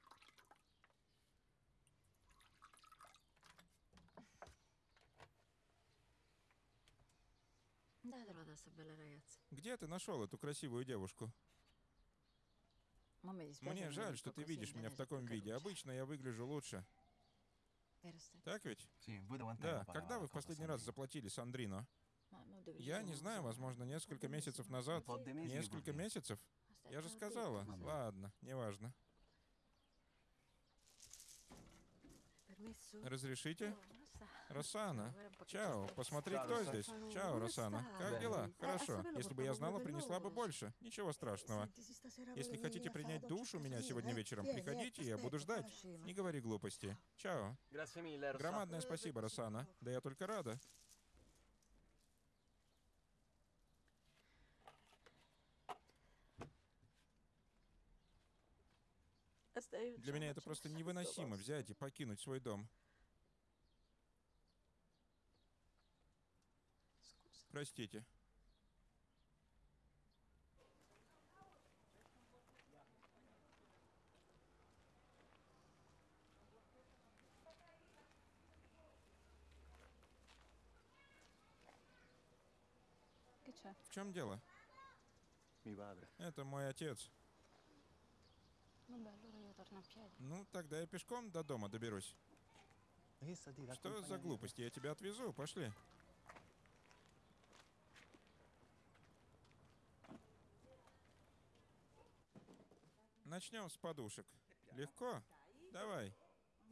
Где ты нашел эту красивую девушку? Dispiace Мне жаль, что ты видишь меня в таком виде. Обычно я выгляжу лучше. Так ведь? Да. Когда вы в последний раз заплатили dove ci Я не знаю, возможно, несколько месяцев назад. Несколько месяцев? Я же сказала. Ладно, неважно. Разрешите? Росана. Чао, посмотри, кто здесь. Чао, Росана. Как дела? Хорошо. Если бы я знала, принесла бы больше. Ничего страшного. Если хотите принять душ у меня сегодня вечером, приходите, я буду ждать. Не говори глупости. Чао. Громадное спасибо, Росана. Да я только рада. Для меня это просто невыносимо взять и покинуть свой дом. Простите. В чем дело? Это мой отец. Piedi. Ну, тогда я пешком до дома доберусь. Что за глупости? Я тебя отвезу. Пошли. Начнем с подушек. Легко? Давай.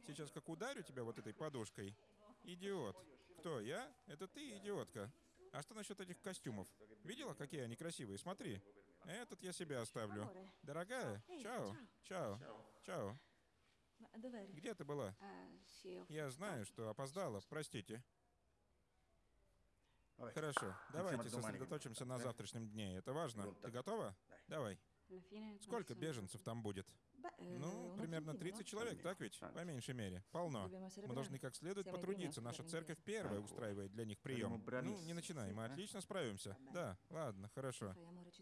Сейчас как ударю тебя вот этой подушкой. Идиот. Кто, я? Это ты, идиотка. А что насчет этих костюмов? Видела, какие они красивые? Смотри. Этот я себе оставлю. Дорогая, чао. Чао. Чао. Где ты была? Ho Я знаю, что опоздала, простите. Хорошо, давайте сосредоточимся на завтрашнем дне. Это важно. Ты готова? Давай. Сколько беженцев там будет? Eh, Ну, примерно attimo, 30 no? человек, так ведь? По меньшей мере. Полно. Мы должны как следует потрудиться. Наша церковь первая устраивает для них прием. Ну, не начинай, мы отлично справимся. Да, ладно, хорошо.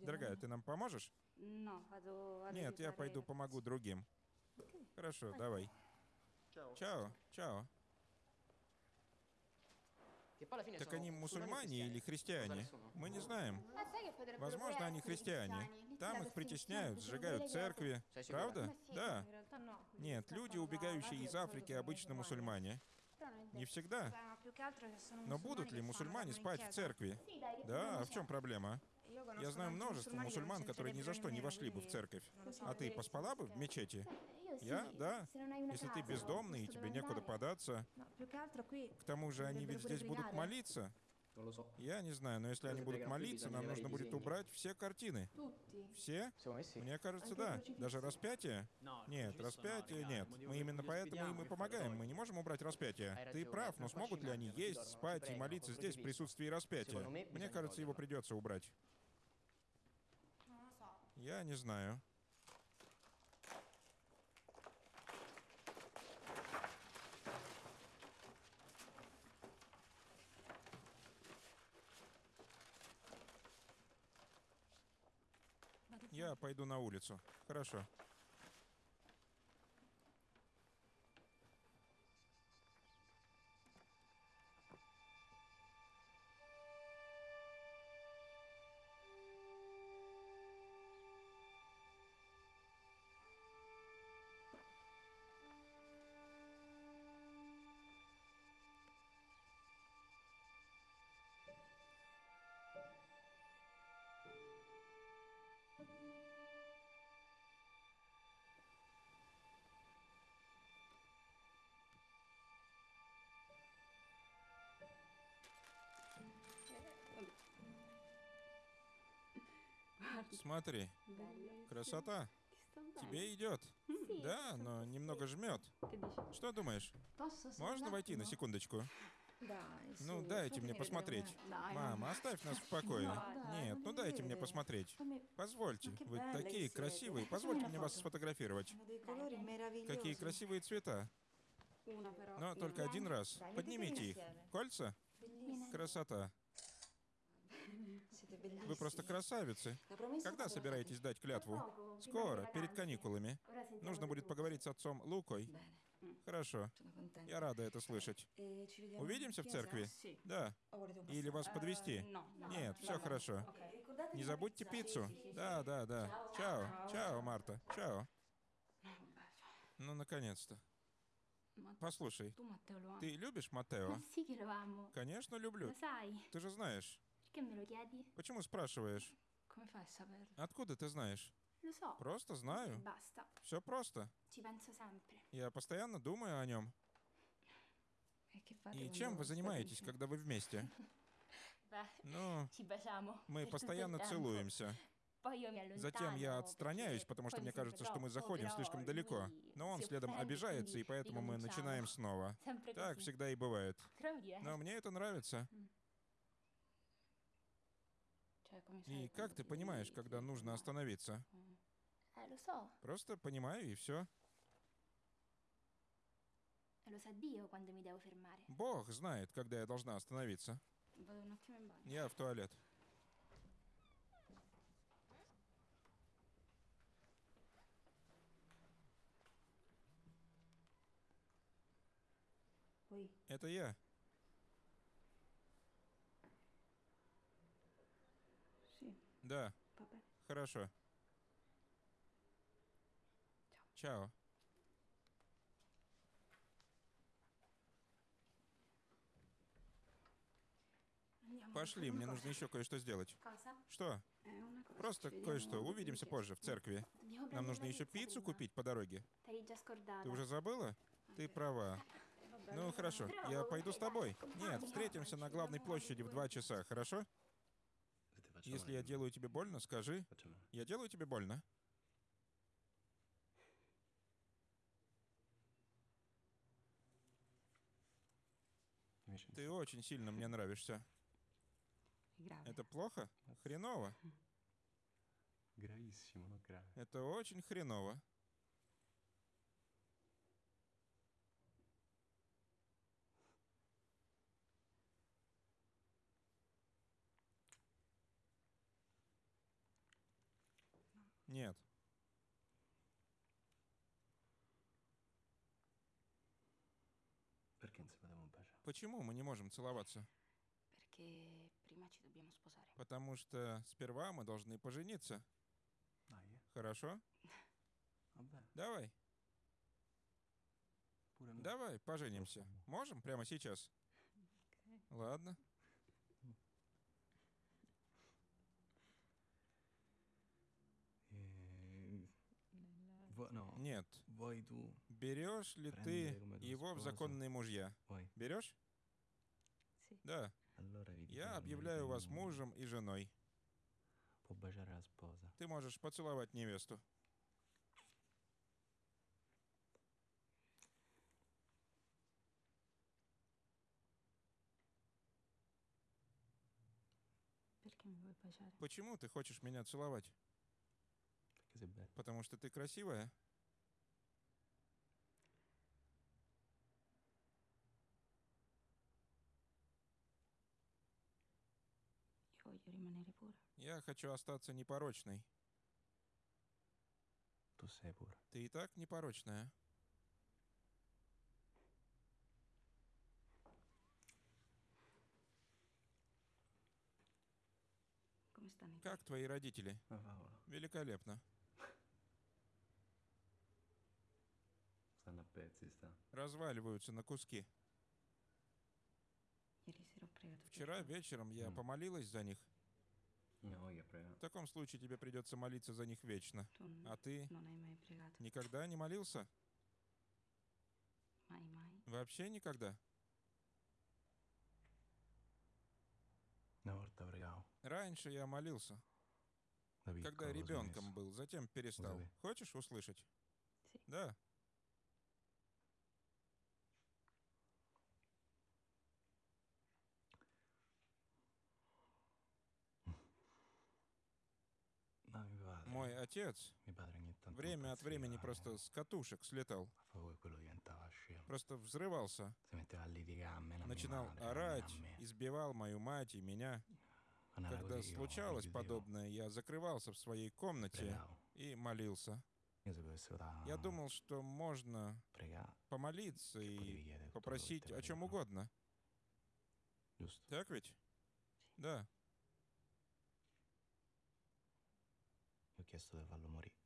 Дорогая, ты нам поможешь? Vado Нет, я пойду помогу другим. Хорошо, давай. Чао, чао. Che poi alla fine Так они мусульмане или христиане? Мы не знаем. Возможно, они христиане. Там их притесняют, сжигают церкви. Правда? Да. Нет, люди, убегающие из Африки, обычно мусульмане. Не всегда. Но будут ли мусульмане спать в церкви? Да, а в чем проблема? Я знаю множество мусульман, которые ни за что не вошли бы в церковь. А ты поспала бы в мечети? Я? Да. Если ты бездомный и тебе некуда податься, к тому же они ведь здесь будут молиться. Я не знаю, но если они будут молиться, нам нужно будет убрать все картины. Все? Мне кажется, да. Даже распятие? Нет, распятие нет. Мы именно поэтому им и помогаем. Мы не можем убрать распятие. Ты прав, но смогут ли они есть, спать и молиться здесь в присутствии распятия? Мне кажется, его придется убрать. Я не знаю. Я пойду на улицу. Хорошо. Смотри, красота. Тебе идет. Да, но немного жмет. Что думаешь? Можно войти на секундочку? Ну, дайте мне посмотреть. Мама, оставь нас в покое. Нет, ну дайте мне посмотреть. Позвольте, вы такие красивые. Позвольте мне вас сфотографировать. Какие красивые цвета. Но только один раз. Поднимите их. Кольца? Красота. Вы просто красавицы. Promessa Когда собираетесь дать клятву? Скоро, перед каникулами. Нужно будет поговорить с отцом Лукой. Хорошо. Я рада это слышать. Vediamo Увидимся в церкви? Sì. Да. Un Или вас Э, подвести? no. Нет, все хорошо. Ricordate Не забудьте пиццу. Да, да, да. Чао. Чао, Марта. Чао. Ну, наконец-то. Послушай, ты любишь Матео? Конечно, люблю. Ты же знаешь. Perché me lo chiedi? Почему спрашиваешь? Come fai a saperlo? Откуда ты знаешь? Lo so. Просто знаю. basta. Все просто. Ci penso sempre. Я постоянно думаю о нем. E che fate И quando чем вы state занимаетесь, insieme? когда вы вместе? Beh, Ну, ci baciamo. мы per tutto il постоянно tempo. целуемся. Poi io mi allontano. Затем я отстраняюсь, потому что poi мне sembra кажется, что мы troppo, заходим però слишком lui далеко. Но он si следом offende, обижается, и поэтому мы ricominciamo. начинаем снова. Sempre Так così. всегда и бывает. Но мне это нравится. Sai И как ты понимаешь, когда нужно остановиться? So. Просто понимаю, и все. Бог знает, когда я должна остановиться. Я в туалет. Это я. sì, Да, bene. хорошо. Чао. Пошли, мне нужно еще кое-что сделать. Что? Cosa. Просто кое-что. Увидимся позже в церкви. Нам нужно еще пиццу купить по дороге. Ты уже забыла? Ты права. Ну, хорошо. Я пойду с тобой. Нет, встретимся на главной площади в два часа, хорошо? Если я делаю тебе больно, скажи. Я делаю тебе больно? Ты очень сильно мне нравишься. Это плохо? Хреново. Это очень хреново. Нет. Perché non si poteva baciare? Почему мы не можем целоваться? Потому что сперва мы должны пожениться. Eh. Хорошо? Vabbè, Давай, давай, поженимся. Можем прямо сейчас? Ладно. No, Нет. Берешь ли ты его в законные мужья? Берешь? Да. Я объявляю вас мужем и женой. Ты можешь поцеловать невесту. Почему ты хочешь меня целовать? Потому что ты красивая? Я хочу остаться непорочной. Ты и так непорочная. Как твои родители? Paola, Великолепно. Разваливаются на куски. Вчера вечером я помолилась за них. В таком случае тебе придется молиться за них вечно. А ты pregato? никогда не молился? Вообще никогда? Раньше я молился, когда ребенком был, затем перестал. Хочешь услышать? Да. Мой отец время от времени просто с катушек слетал. Просто взрывался. Начинал орать, избивал мою мать и меня. Когда случалось подобное, я закрывался в своей комнате и молился. Я думал, что можно помолиться и попросить о чем угодно. Так ведь?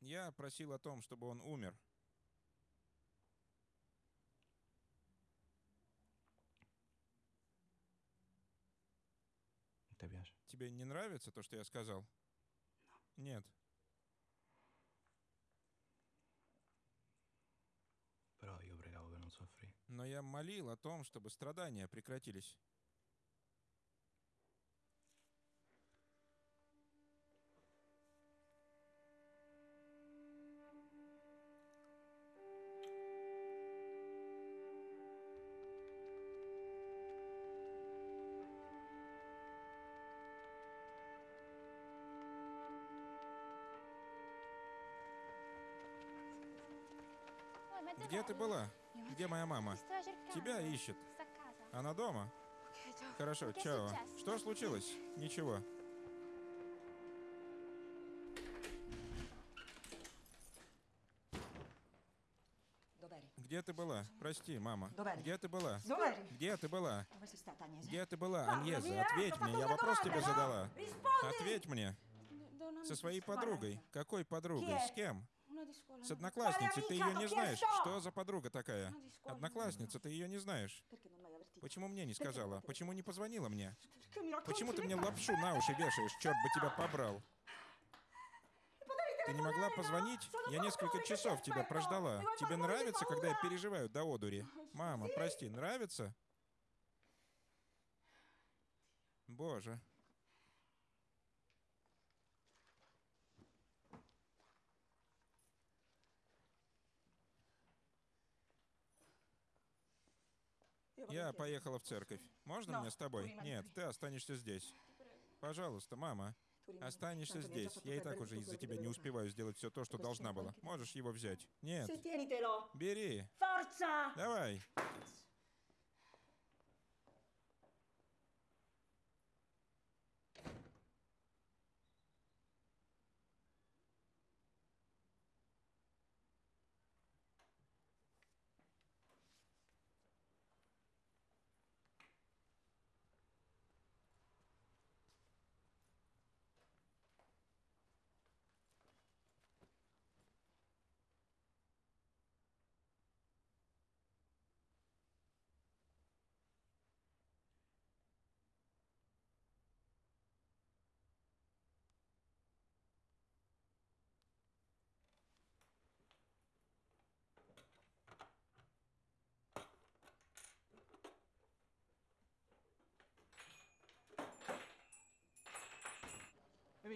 Я просил о том, чтобы он умер. Тебе не нравится то, что я сказал? Нет. Но я молил о том, чтобы страдания прекратились. Моя мама? Тебя ищет. Она дома? Хорошо, чао. Что случилось? Ничего. Где ты была? Прости, мама. Где ты была? Где ты была? Где ты была, Аньеза? Ответь мне, я вопрос тебе задала. Ответь мне. Со amica своей подругой. Какой подругой? С кем? С no. одноклассницей. Ты ее не знаешь. Что за подруга такая? Scuola. Одноклассница, ты ее не знаешь. Почему мне не сказала? Почему не позвонила мне? Почему ты мне лапшу на уши вешаешь? Черт бы тебя побрал. Ты не могла позвонить? Я несколько часов тебя прождала. Тебе нравится, когда я переживаю до одури? Мама, прости, нравится? Боже. Я поехала в церковь. Можно мне с тобой? Нет, ты останешься здесь. Пожалуйста, мама. Останешься здесь. Я и так уже из-за тебя не успеваю сделать все то, что должна была. Можешь его взять? Нет. Бери. Forza!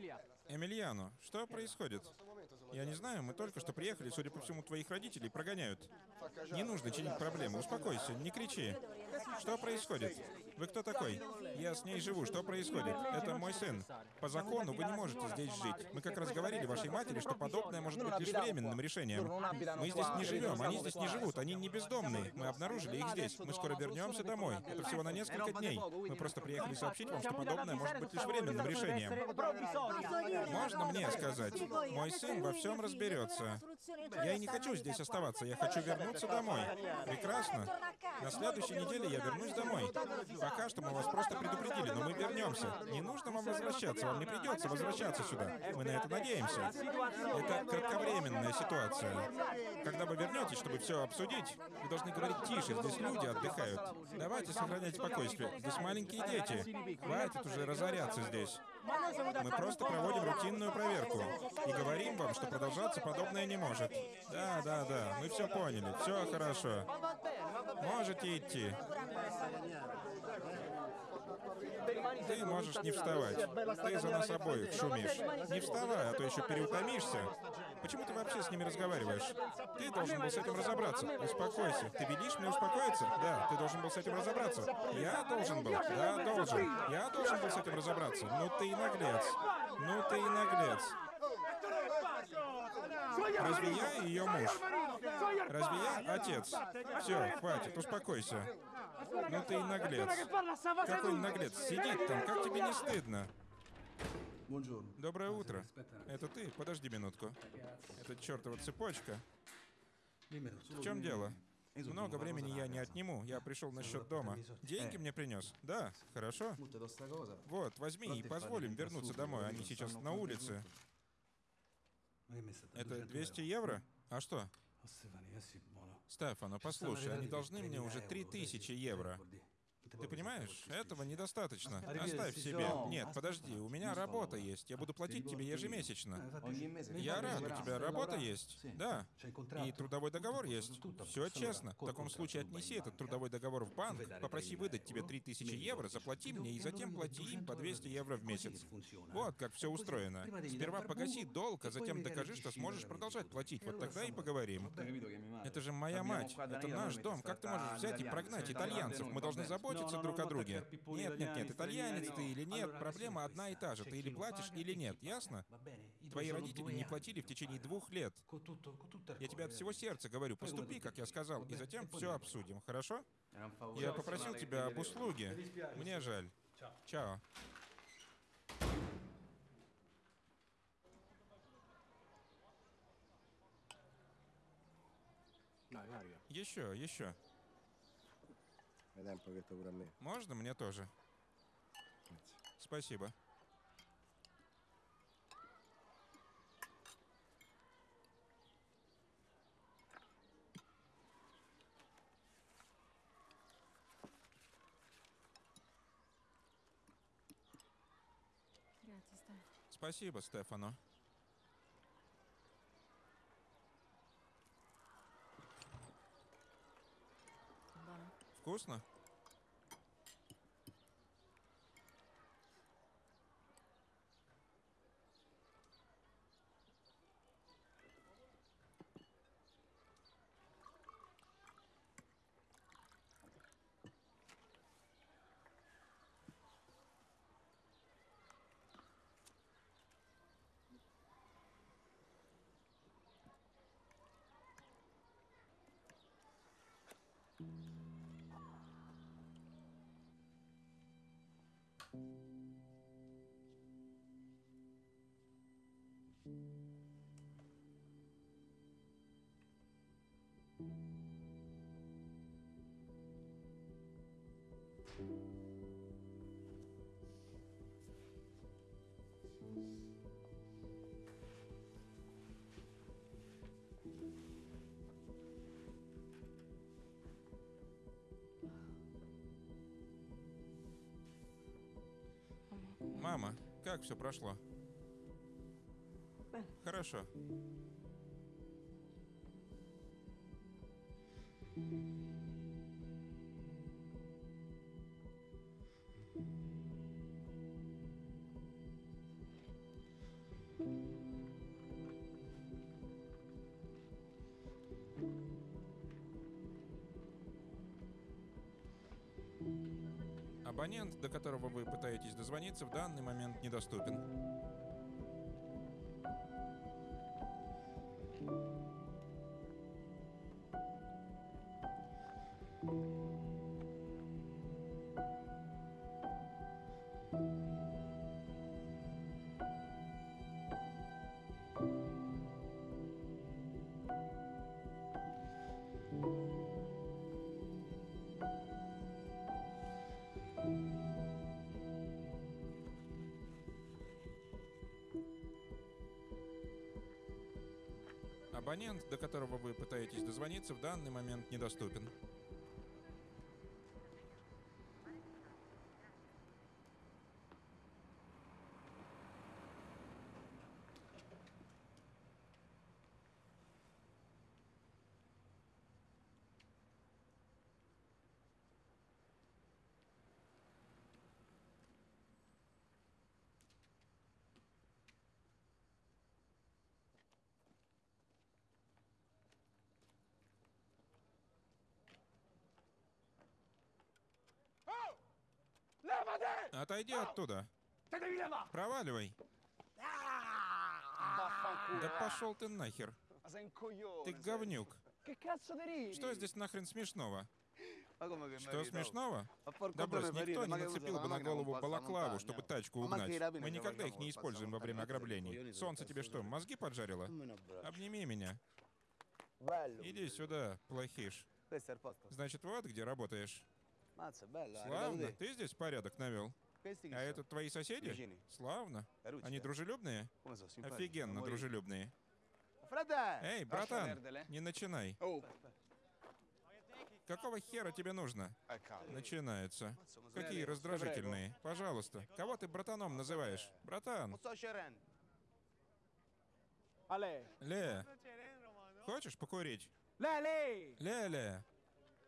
Давай. Эмильяно, что происходит? Я не знаю, мы только что приехали, судя по всему, твоих родителей прогоняют. Не нужно чинить проблемы, успокойся, не кричи. Что происходит? Вы кто такой? Я с ней живу, что происходит? Это мой сын. По закону вы не можете здесь жить. Мы как раз говорили вашей матери, что подобное может быть лишь временным решением. Мы здесь не живем, они здесь не живут, они не бездомные. Мы обнаружили их здесь. Мы скоро вернемся домой. Это всего на несколько дней. Мы просто приехали сообщить вам, что подобное может быть лишь временным решением. Можно мне сказать? Мой сын во всем разберется. Я и не хочу здесь оставаться, я хочу вернуться домой. Прекрасно. На следующей неделе я вернусь домой. Пока что мы вас просто предупредили, но мы вернемся. Не нужно вам возвращаться, вам не придется возвращаться сюда. Мы на это надеемся. Это кратковременная ситуация. Когда вы вернетесь, чтобы все обсудить, вы должны говорить тише, здесь люди отдыхают. Давайте сохранять спокойствие. Здесь маленькие дети. Хватит уже разоряться здесь. Мы просто проводим рутинную проверку и говорим вам, что продолжаться подобное не может. Да, да, да, мы все поняли, все хорошо. Можете идти. Ты можешь не вставать. Ты за нас обоих шумишь. Не вставай, а то еще переутомишься. Почему ты вообще с ними разговариваешь? Ты должен был с этим разобраться. Успокойся. Ты велишь мне успокоиться? Да, ты должен был с этим разобраться. Я должен был? Да, должен. Я должен был с этим разобраться. Ну ты и наглец. Ну ты и наглец. Разве я ее муж? Разве я отец? Все, хватит, успокойся. Ну ты и наглец. Какой наглец? Сидит там, как тебе не стыдно? Доброе утро. Это ты? Подожди минутку. Это чертова цепочка. В чем дело? Много времени я не отниму. Я пришел насчет дома. Деньги мне принес? Да, хорошо. Вот, возьми и позволим вернуться домой. Они сейчас на улице. Это 200 евро? А что? Стефано, послушай, они должны мне уже 3000 евро. Ты понимаешь, этого недостаточно. Оставь себе. Нет, подожди, у меня работа есть. Я буду платить тебе ежемесячно. Я рад, у тебя работа есть. Да. И трудовой договор есть. Все честно. В таком случае отнеси этот трудовой договор в банк, попроси выдать тебе 3000 евро, заплати мне и затем плати им по 200 евро в месяц. Вот как все устроено. Сперва погаси долг, а затем докажи, что сможешь продолжать платить. Вот тогда и поговорим. Это же моя мать. Это наш дом. Как ты можешь взять и прогнать итальянцев? Мы должны заботиться друг о друге. Нет, нет, нет, итальянец ты или нет, проблема одна и та же. Ты или платишь, или нет, ясно? Твои родители не платили в течение двух лет. Я тебе от всего сердца говорю, поступи, как я сказал, и затем все обсудим, хорошо? Я попросил тебя об услуге. Мне жаль. Чао. Еще, еще. Можно мне тоже? Спасибо. Спасибо, Стефано. Вкусно? Мама, как все прошло? Хорошо. Пытаетесь дозвониться, в данный момент недоступен. Абонент, до которого вы пытаетесь дозвониться, в данный момент недоступен. Отойди оттуда. Проваливай. Vaffanculo. Да пошел ты нахер. Ты говнюк. Что здесь нахрен смешного? Что смешного? Да брось, никто не нацепил бы на голову балаклаву, чтобы тачку Ma угнать. Мы никогда их не используем во время ограблений. coglioni Солнце тебе что, мозги поджарило? Un abbraccio. Обними меня. Иди сюда, плохиш. Значит, вот где работаешь. Славно. Ты здесь порядок навел. А это твои соседи? Славно. Они дружелюбные? Офигенно дружелюбные. Эй, братан, не начинай. Какого хера тебе нужно? Начинается. Какие раздражительные. Пожалуйста. Кого ты братаном называешь? Братан. Ле. Хочешь покурить? Ле-ле.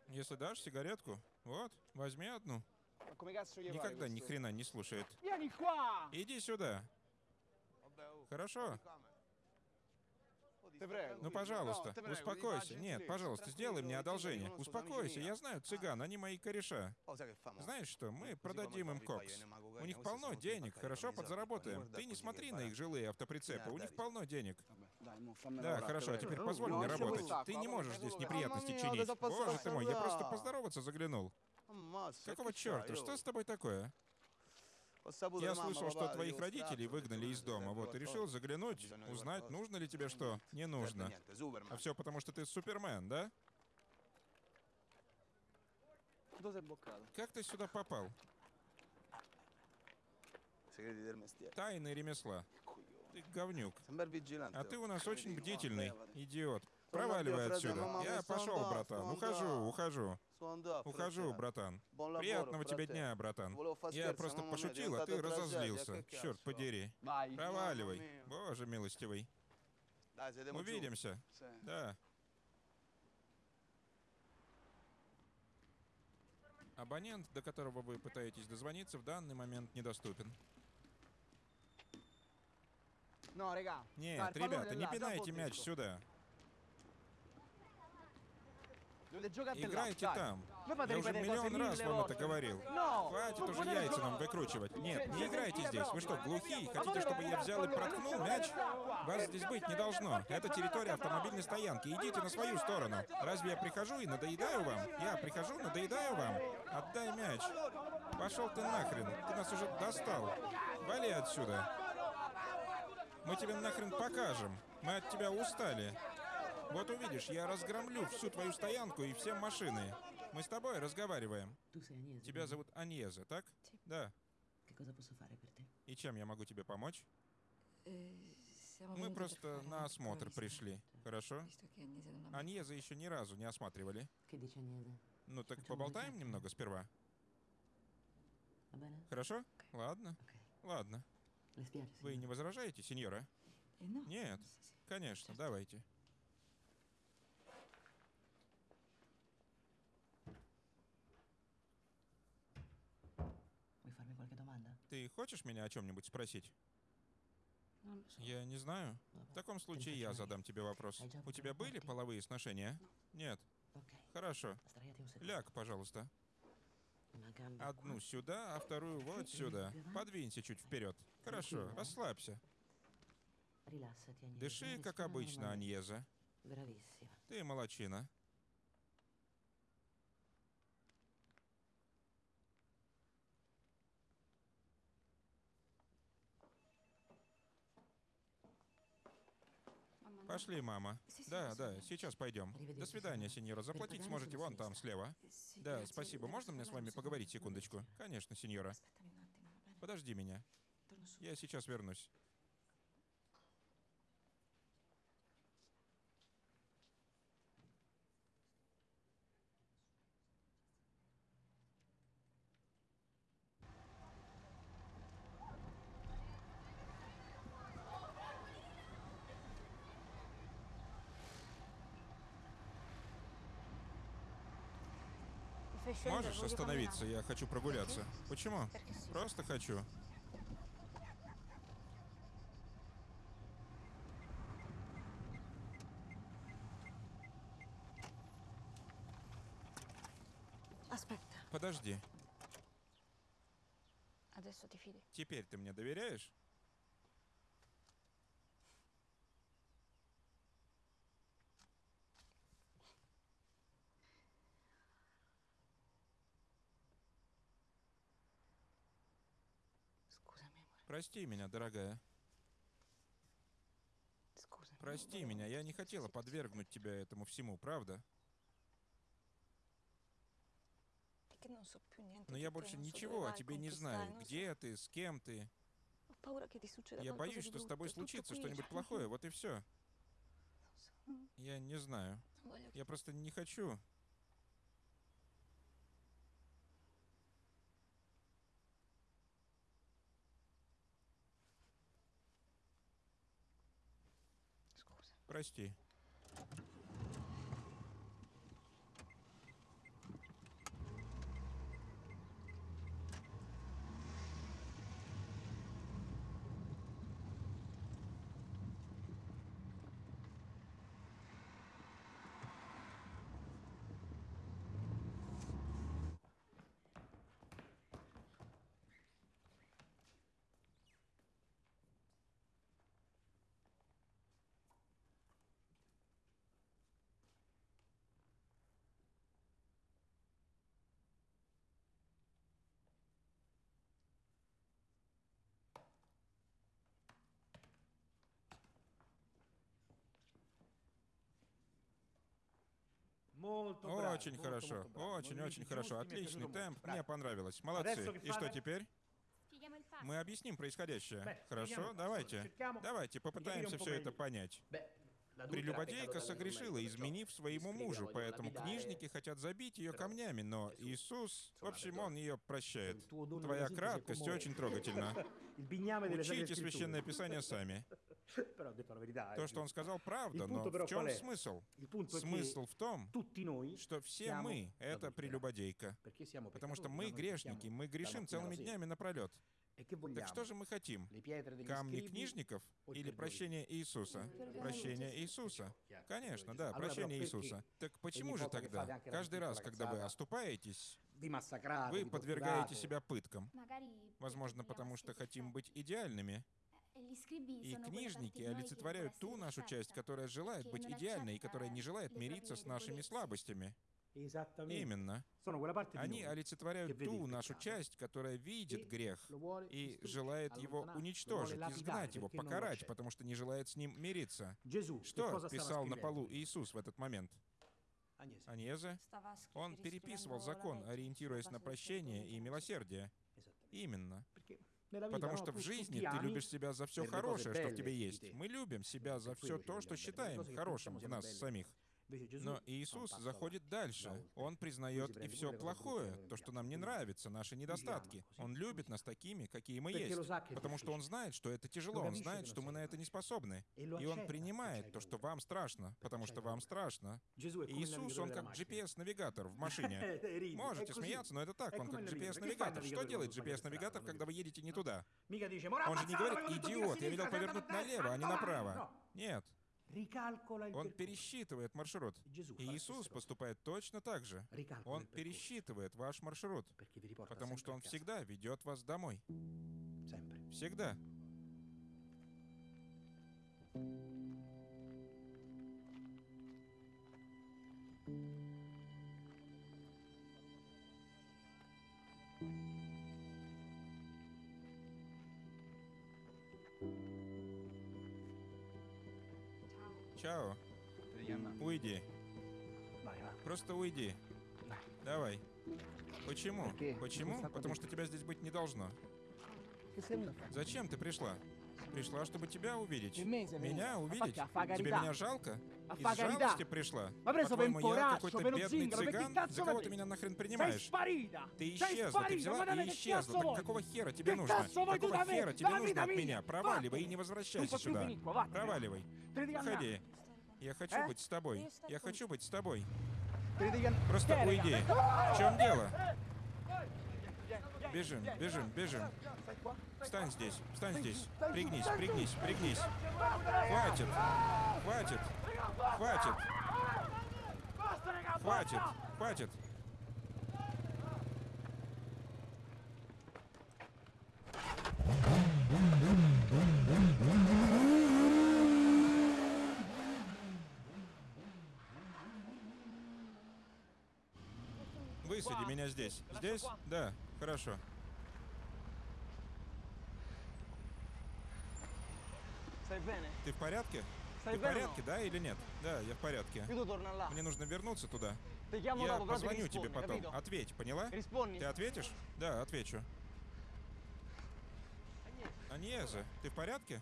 Если дашь сигаретку, вот, возьми одну. Никогда ни хрена не слушает. Иди сюда. Хорошо? Ну, пожалуйста, успокойся. Нет, пожалуйста, сделай мне одолжение. Успокойся, я знаю цыган, они мои кореша. Знаешь что, мы продадим им кокс. У них полно денег, хорошо подзаработаем. Ты не смотри на их жилые автоприцепы, у них полно денег. Да, хорошо, а теперь позволь No, мне работать. Ты не ma можешь здесь неприятности чинить. Боже ты мой, я просто поздороваться заглянул. Какого черта? Что с тобой такое? Я слышал, что твоих родителей выгнали из дома, вот, и решил заглянуть, узнать, нужно ли тебе что. Не нужно. А все потому, что ты Супермен, да? Как ты сюда попал? Тайны ремесла. Ты говнюк. А ты у нас очень бдительный. Идиот. Проваливай отсюда. Я пошел, братан. Ухожу, ухожу. Ухожу, братан. Приятного тебе дня, братан. Я просто пошутил, а ты разозлился. Черт подери. Проваливай. Боже милостивый. Увидимся. Да. Абонент, до которого вы пытаетесь дозвониться, в данный момент недоступен. No, raga. Dai, Нет, ребята, не là, пинайте мяч сюда. Là, Играйте dai. там. Fate Я уже миллион раз вам это говорил. No! Хватит уже potete яйца нам выкручивать. Нет, не играйте здесь. Вы что, глухие? Хотите, чтобы я взял и проткнул мяч? Вас здесь быть не должно. Это территория автомобильной стоянки. Идите на свою сторону. Разве я прихожу и надоедаю вам? Я прихожу, надоедаю вам? Отдай мяч. Пошел ты нахрен. Ты нас уже достал. Вали отсюда. Мы тебе нахрен покажем. Мы от тебя устали. Вот увидишь, я разгромлю всю твою стоянку и все машины. Мы с тобой разговариваем. Тебя зовут Аньеза, так? Да. И чем я могу тебе помочь? Мы просто на осмотр пришли. Хорошо? Аньеза еще ни разу не осматривали. Ну так поболтаем немного сперва. Хорошо? Ладно. Ладно. Вы не возражаете, сеньора? No. Нет. Конечно, давайте. Ты хочешь меня о чем-нибудь спросить? So. Я не знаю. Vabbè, В таком случае я задам тебе вопрос. У тебя были половые сношения? Нет. Хорошо. Ляг, пожалуйста. Одну сюда, а вторую вот сюда. Подвинься чуть вперед. Хорошо, расслабься. Дыши, как обычно, Аньеза. Ты молочина. Пошли, мама. Да, да, сейчас пойдем. До свидания, сеньора. Заплатить сможете вон там, слева. Да, спасибо. Можно мне с вами поговорить секундочку? Конечно, сеньора. Подожди меня. Я сейчас вернусь. Можешь остановиться? Я хочу прогуляться. Почему? Просто хочу. Подожди. Теперь ты мне доверяешь? Прости меня, дорогая. Прости меня, я не хотела подвергнуть тебя этому всему, правда? Perché non so più niente Но di я больше ничего о тебе не знаю. Где ты, с кем ты? Я боюсь, что с тобой случится что-нибудь плохое, вот и все. So, Я не знаю. Я просто не хочу. Прости. Очень molto, хорошо. molto bravo. Очень, Movimenti очень хорошо. Отличный темп. Мне понравилось. Молодцы. И что теперь? Мы объясним происходящее. Хорошо, давайте. Давайте попытаемся все это понять. Прелюбодейка согрешила, изменив своему мужу, поэтому книжники хотят забить ее камнями, но Иисус, в общем, он ее прощает. Твоя краткость очень трогательна. Учите священное писание сами. То, eh, что он сказал, правда, но в чем смысл? Смысл в том, что все мы — это прелюбодейка. Потому что мы грешники, мы грешим целыми днями напролет. E? Так что же мы хотим? Камни книжников или прощение Иисуса? Прощение Иисуса. Конечно, да, прощение Иисуса. Так почему же тогда, каждый раз, когда вы оступаетесь, вы подвергаете себя пыткам? Возможно, потому что хотим быть идеальными. И книжники олицетворяют ту нашу часть, которая желает быть non идеальной и которая не желает мириться с нашими слабостями. Именно. Они олицетворяют ту нашу часть, которая видит грех и желает его уничтожить, изгнать его, покарать, потому что не желает с ним мириться. Что писал на полу Иисус в этот момент? Аньезе? Он переписывал закон, ориентируясь на прощение и милосердие. Именно. Потому no, что в жизни ты любишь себя за все хорошее, что в тебе есть. Мы любим себя за все то, что считаем хорошим в нас самих. Но Иисус заходит дальше. Он признает и все плохое, то, что нам не нравится, наши недостатки. Он любит нас такими, какие мы есть. Потому что он знает, что это тяжело. Он знает, что мы на это не способны. E И он принимает то, что вам страшно, потому что вам страшно. Иисус, он как. GPS-навигатор в машине. Eh, Можете смеяться, но это так. Он как GPS-навигатор. Что делает GPS-навигатор, когда вы едете не туда? Mica dice, "Mo Он же не говорит, идиот, я велел повернуть налево, а не направо. Нет. Он пересчитывает маршрут. И Иисус поступает точно так же. Он пересчитывает ваш маршрут, потому что Он всегда ведет вас домой. Всегда. Чао. Уйди. Просто уйди. Давай. Почему? Почему? Потому что тебя здесь быть не должно. Зачем ты пришла? Пришла, чтобы тебя увидеть. Меня увидеть? Тебе меня жалко? А жалости пришла? Ma preso per un poraccio, per бедный zingaro, cazzo la кого ты меня нахрен Sei принимаешь? sparita! Ты исчезла, ты взяла и che исчезла. Так какого хера тебе Che нужно? Какого хера тебе нужно от меня? Проваливай и не возвращайся più сюда. Проваливай. Уходи. Я хочу Э? быть с тобой. Я хочу быть с тобой. Просто Che, уйди. В чем дело? Vieni, Бежим, бежим, бежим. Встань здесь, встань здесь. Пригнись, пригнись, пригнись. Хватит, хватит, хватит, хватит, хватит. Высади меня здесь. Здесь? Да, хорошо. Ты в порядке? Ты в порядке, да или нет? Да, я в порядке. Мне нужно вернуться туда. Я позвоню тебе потом. Ответь, поняла? Ты ответишь? Да, отвечу. Аньеза, ты в порядке?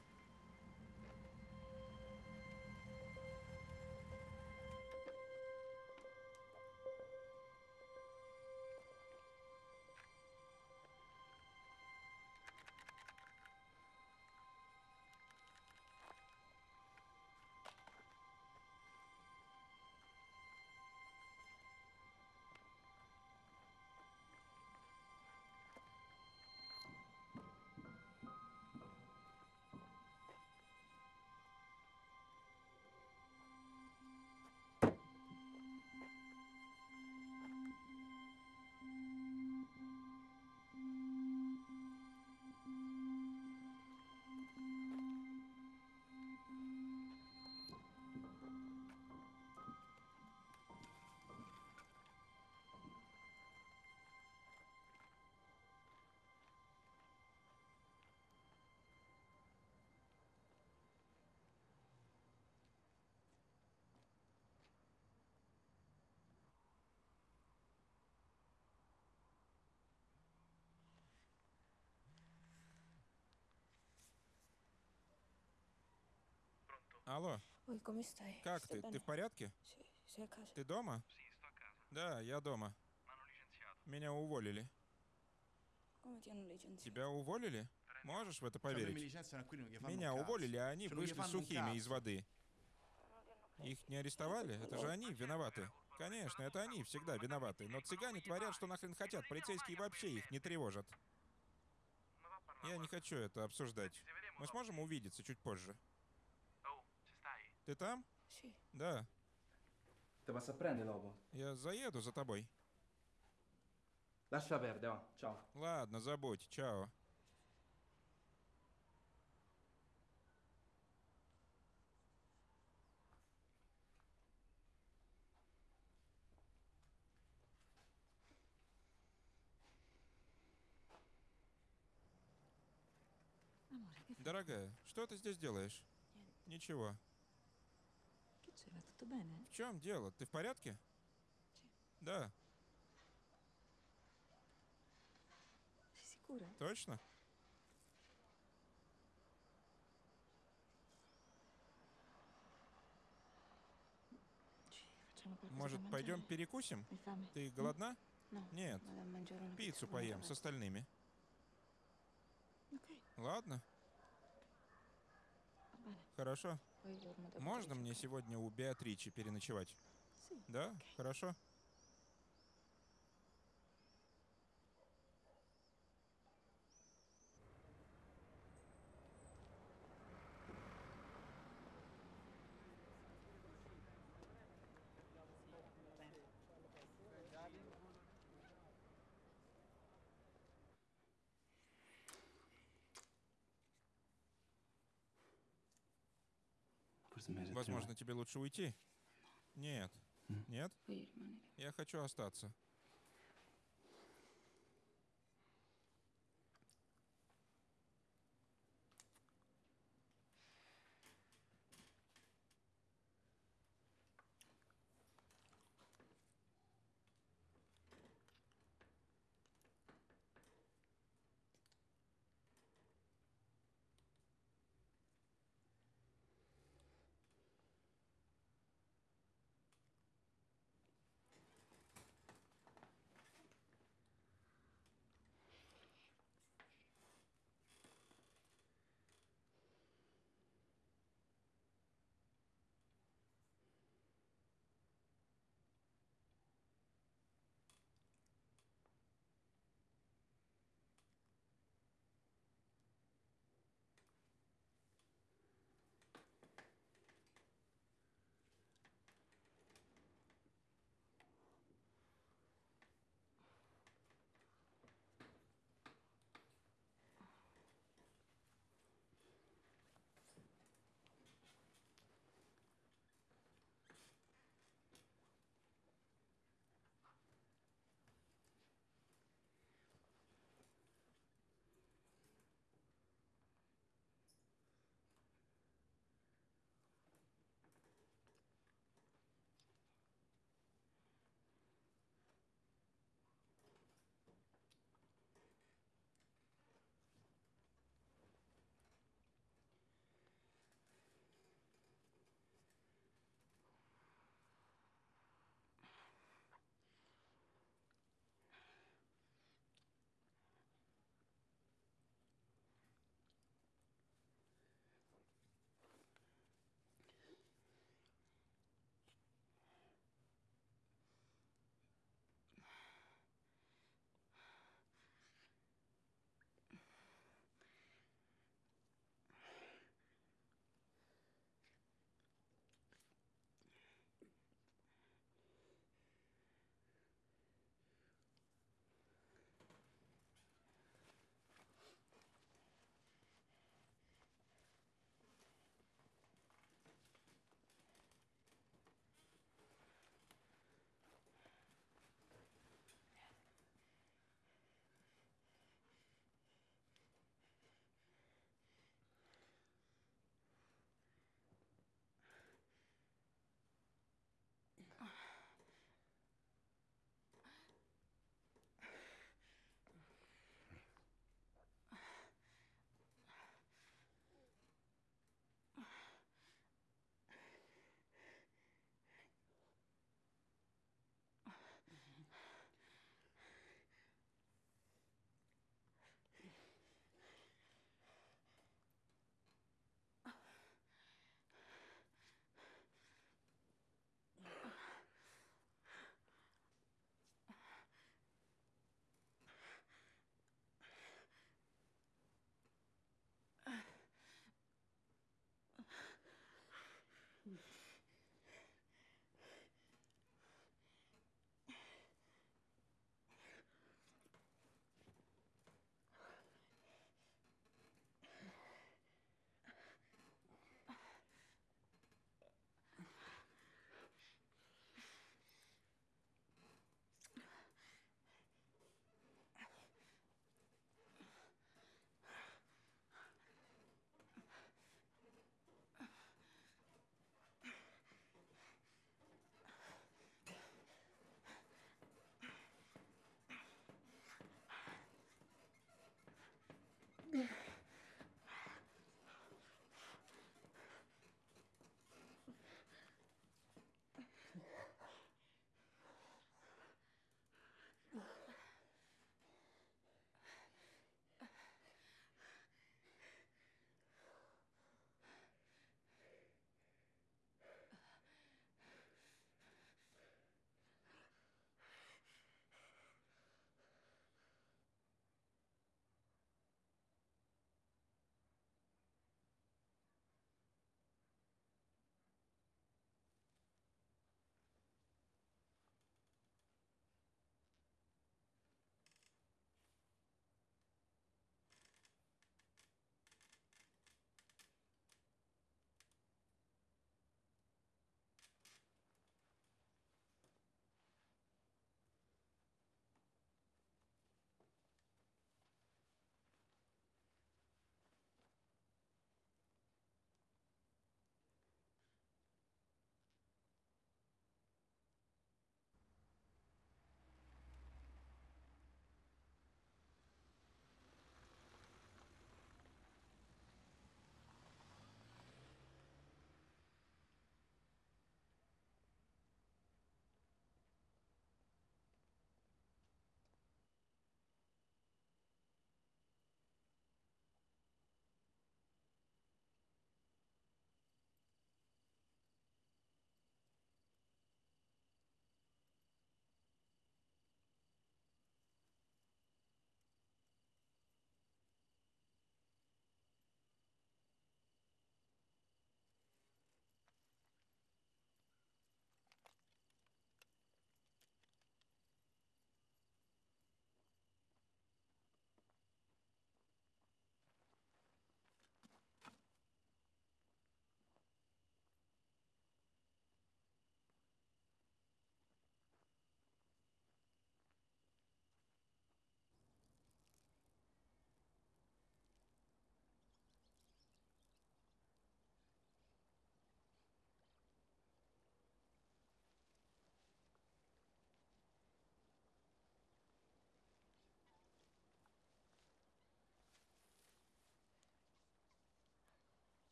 Алло, stai? как ты? Ты в порядке? Ты дома? Да, я дома. Меня уволили. Тебя уволили? Можешь в это поверить? Меня уволили, а они вышли сухими из воды. Их не арестовали? Это же они виноваты. Конечно, это они всегда виноваты. Но цыгане творят, что нахрен хотят. Полицейские вообще их не тревожат. Я не хочу это обсуждать. Мы сможем увидеться чуть позже. Ты там? Sì. Да. Ti passo a prendere dopo. Я заеду за тобой. Lascia perdere, va. Ciao. Ладно, забудь. Чао. Дорогая, что ты здесь делаешь? Ничего. Che c'è? Va tutto bene? В чем дело? Ты в порядке? Да, точно? Может, пойдем перекусим? Ты голодна? No. Нет. Пиццу поем с остальными. Ладно, хорошо. Можно мне сегодня у Беатричи переночевать? Да? Хорошо. Возможно, тебе лучше уйти? Нет. Нет? Я хочу остаться.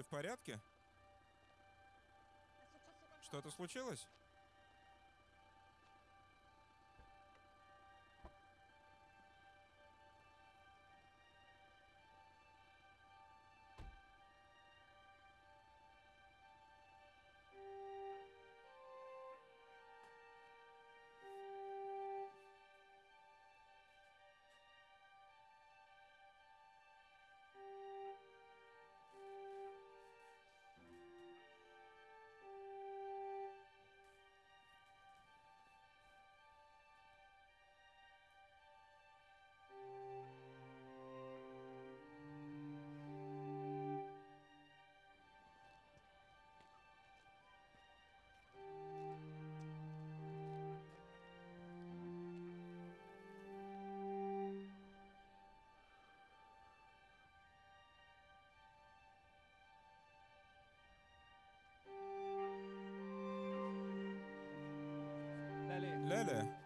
Ты в порядке? Что-то случилось? Lele.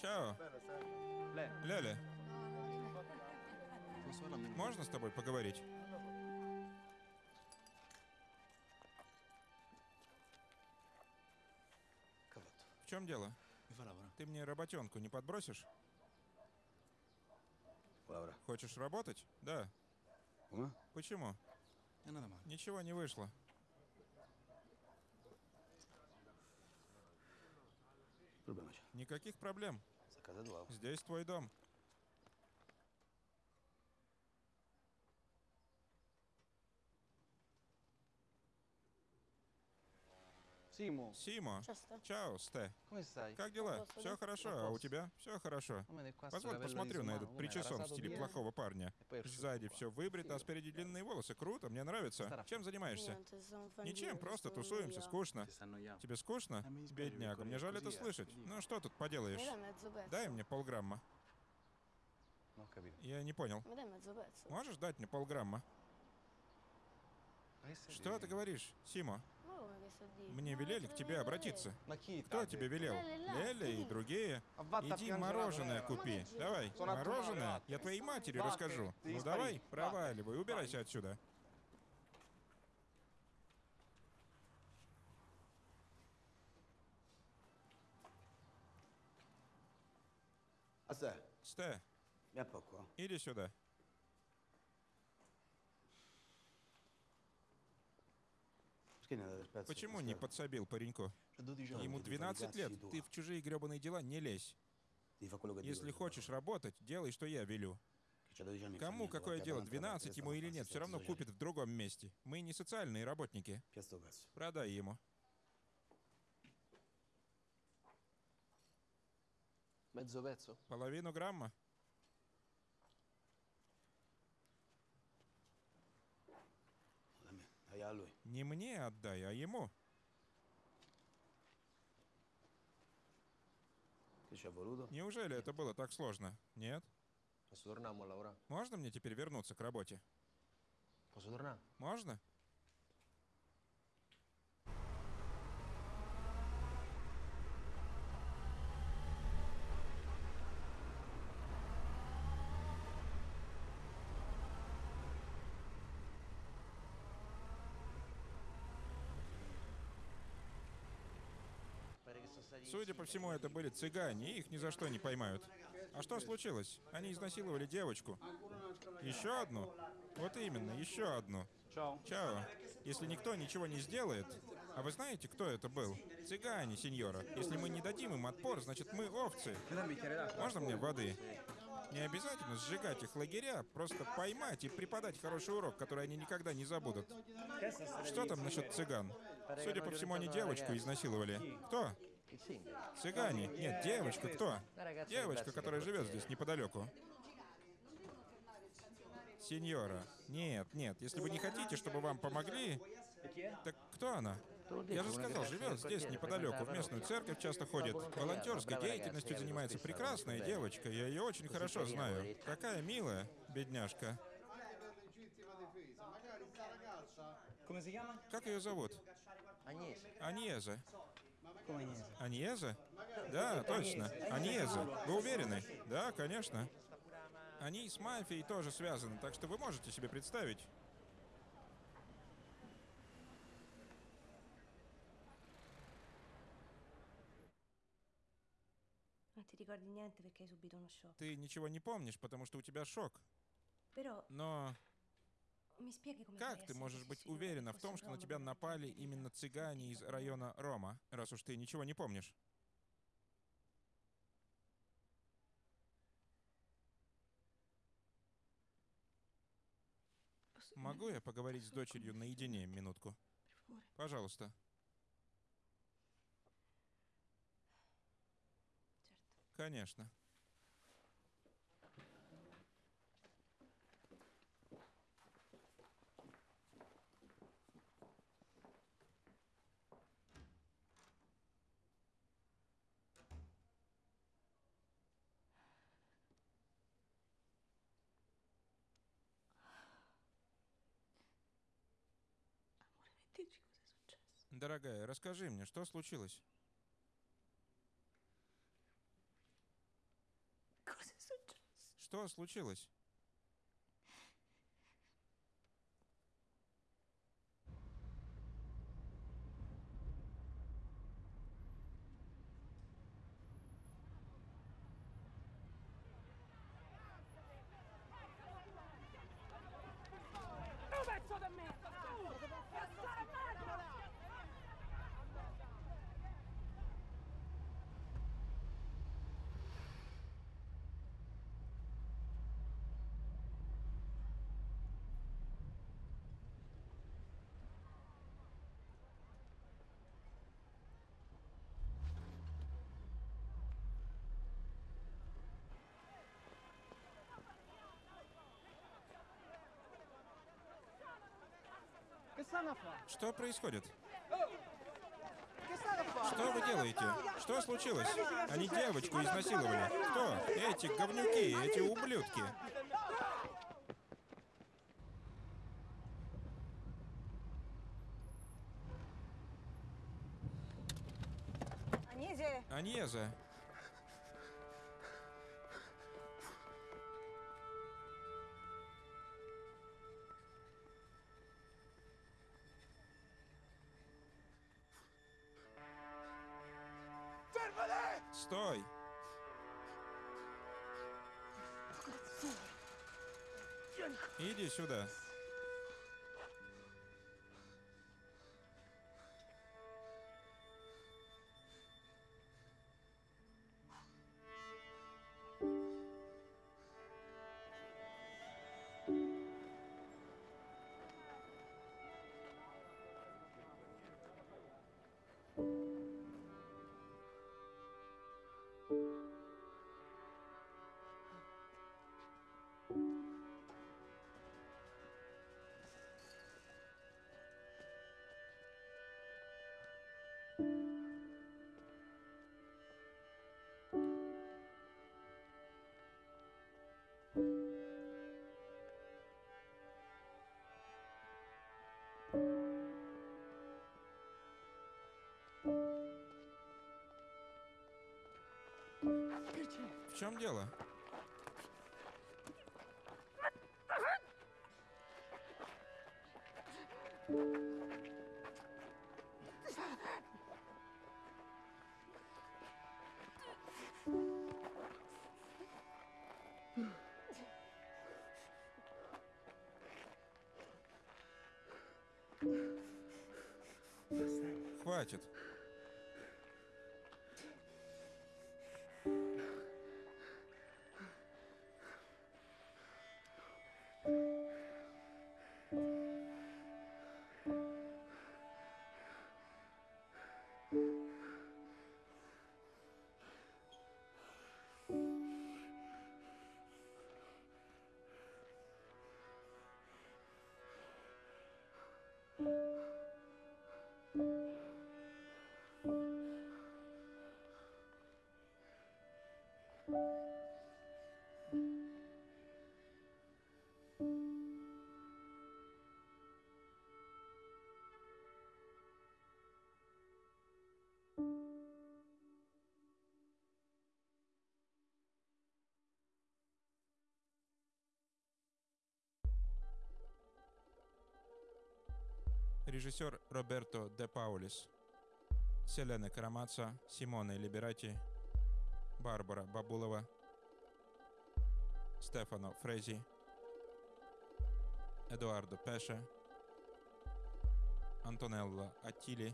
Чао. Me? можно с тобой поговорить? В чем дело? Ты мне работенку не подбросишь? Хочешь работать? Да. Почему? Ничего не вышло. Никаких проблем. Здесь твой дом. Симо. Часто. Чао, Сте. Как дела? Все хорошо, а у тебя? Все хорошо. Позволь посмотрю на этот причесон в стиле плохого парня. Сзади все выбрито, а спереди длинные волосы. Круто, мне нравится. Чем занимаешься? Ничем, просто тусуемся, скучно. Тебе скучно? Бедняга, мне жаль это слышать. Ну что тут поделаешь? Дай мне полграмма. Capito. Я не понял. Можешь дать мне полграмма? Что ты говоришь, Симо? Мне велели к тебе обратиться. Кто тебе велел? Леля и другие. Иди мороженое купи. Давай, мороженое. Я твоей матери расскажу. Ну давай, проваливай, убирайся отсюда. Сте, иди сюда. Perché ne date spezzo? Почему не подсобил пареньку? C'ha 12 anni. Ему ты не 12 лет. Ты в чужие гребаные дела не лезь. Если хочешь работать, делай, что я велю. Che c'ha 12 anni, fa Кому какое дело, davanti alla 12 testa ему или нет, все равно купит в другом месте. Мы не социальные работники. Продай ему. Половину грамма. Dai a lui. Не мне отдай, а ему. Неужели это было так сложно? Нет? Можно мне теперь вернуться к работе? Можно? Судя по всему, это были цыгане, и их ни за что не поймают. А что случилось? Они изнасиловали девочку. Еще одну? Вот именно, еще одну. Ciao. Чао. Если никто ничего не сделает... А вы знаете, кто это был? Цыгане, сеньора. Если мы не дадим им отпор, значит мы овцы. Можно мне воды? Не обязательно сжигать их лагеря, просто поймать и преподать хороший урок, который они никогда не забудут. Что там насчет цыган? Судя по всему, они девочку изнасиловали. Кто? Цыгане? Нет, девочка, кто? Девочка, которая живет здесь неподалеку. Сеньора. Нет, нет, если вы не хотите, чтобы вам помогли... Так кто она? Я же сказал, живет здесь неподалеку, в местную церковь часто ходит. Волонтерской деятельностью занимается прекрасная девочка, я ее очень хорошо знаю. Какая милая, бедняжка. Как ее зовут? Agnese. Аньеза. Аньеза? Да, точно. Аньеза. Вы уверены? Да, конечно. Они с мафией тоже связаны, так что вы можете себе представить. Ты ничего не помнишь, потому что у тебя шок. Но как ты можешь быть уверена в том, что на тебя напали именно цыгане из района Рома, раз уж ты ничего не помнишь? Могу я поговорить с дочерью наедине минутку? Пожалуйста. Конечно. Дорогая, расскажи мне, что случилось? Что случилось? Что происходит? Что вы делаете? Что случилось? Они девочку изнасиловали. Кто? Эти говнюки, эти ублюдки. Аньеза, сюда. В чем дело? Хватит. Режиссер Роберто де Паулис. Селена Карамаца, Симоне Либерати, Барбара Бабулова, Стефано Фрезі, Едуардо Пеше, Антонелла Аттілі,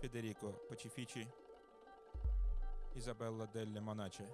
Федеріко Почіфічі, Ізабелла Делле Моначе.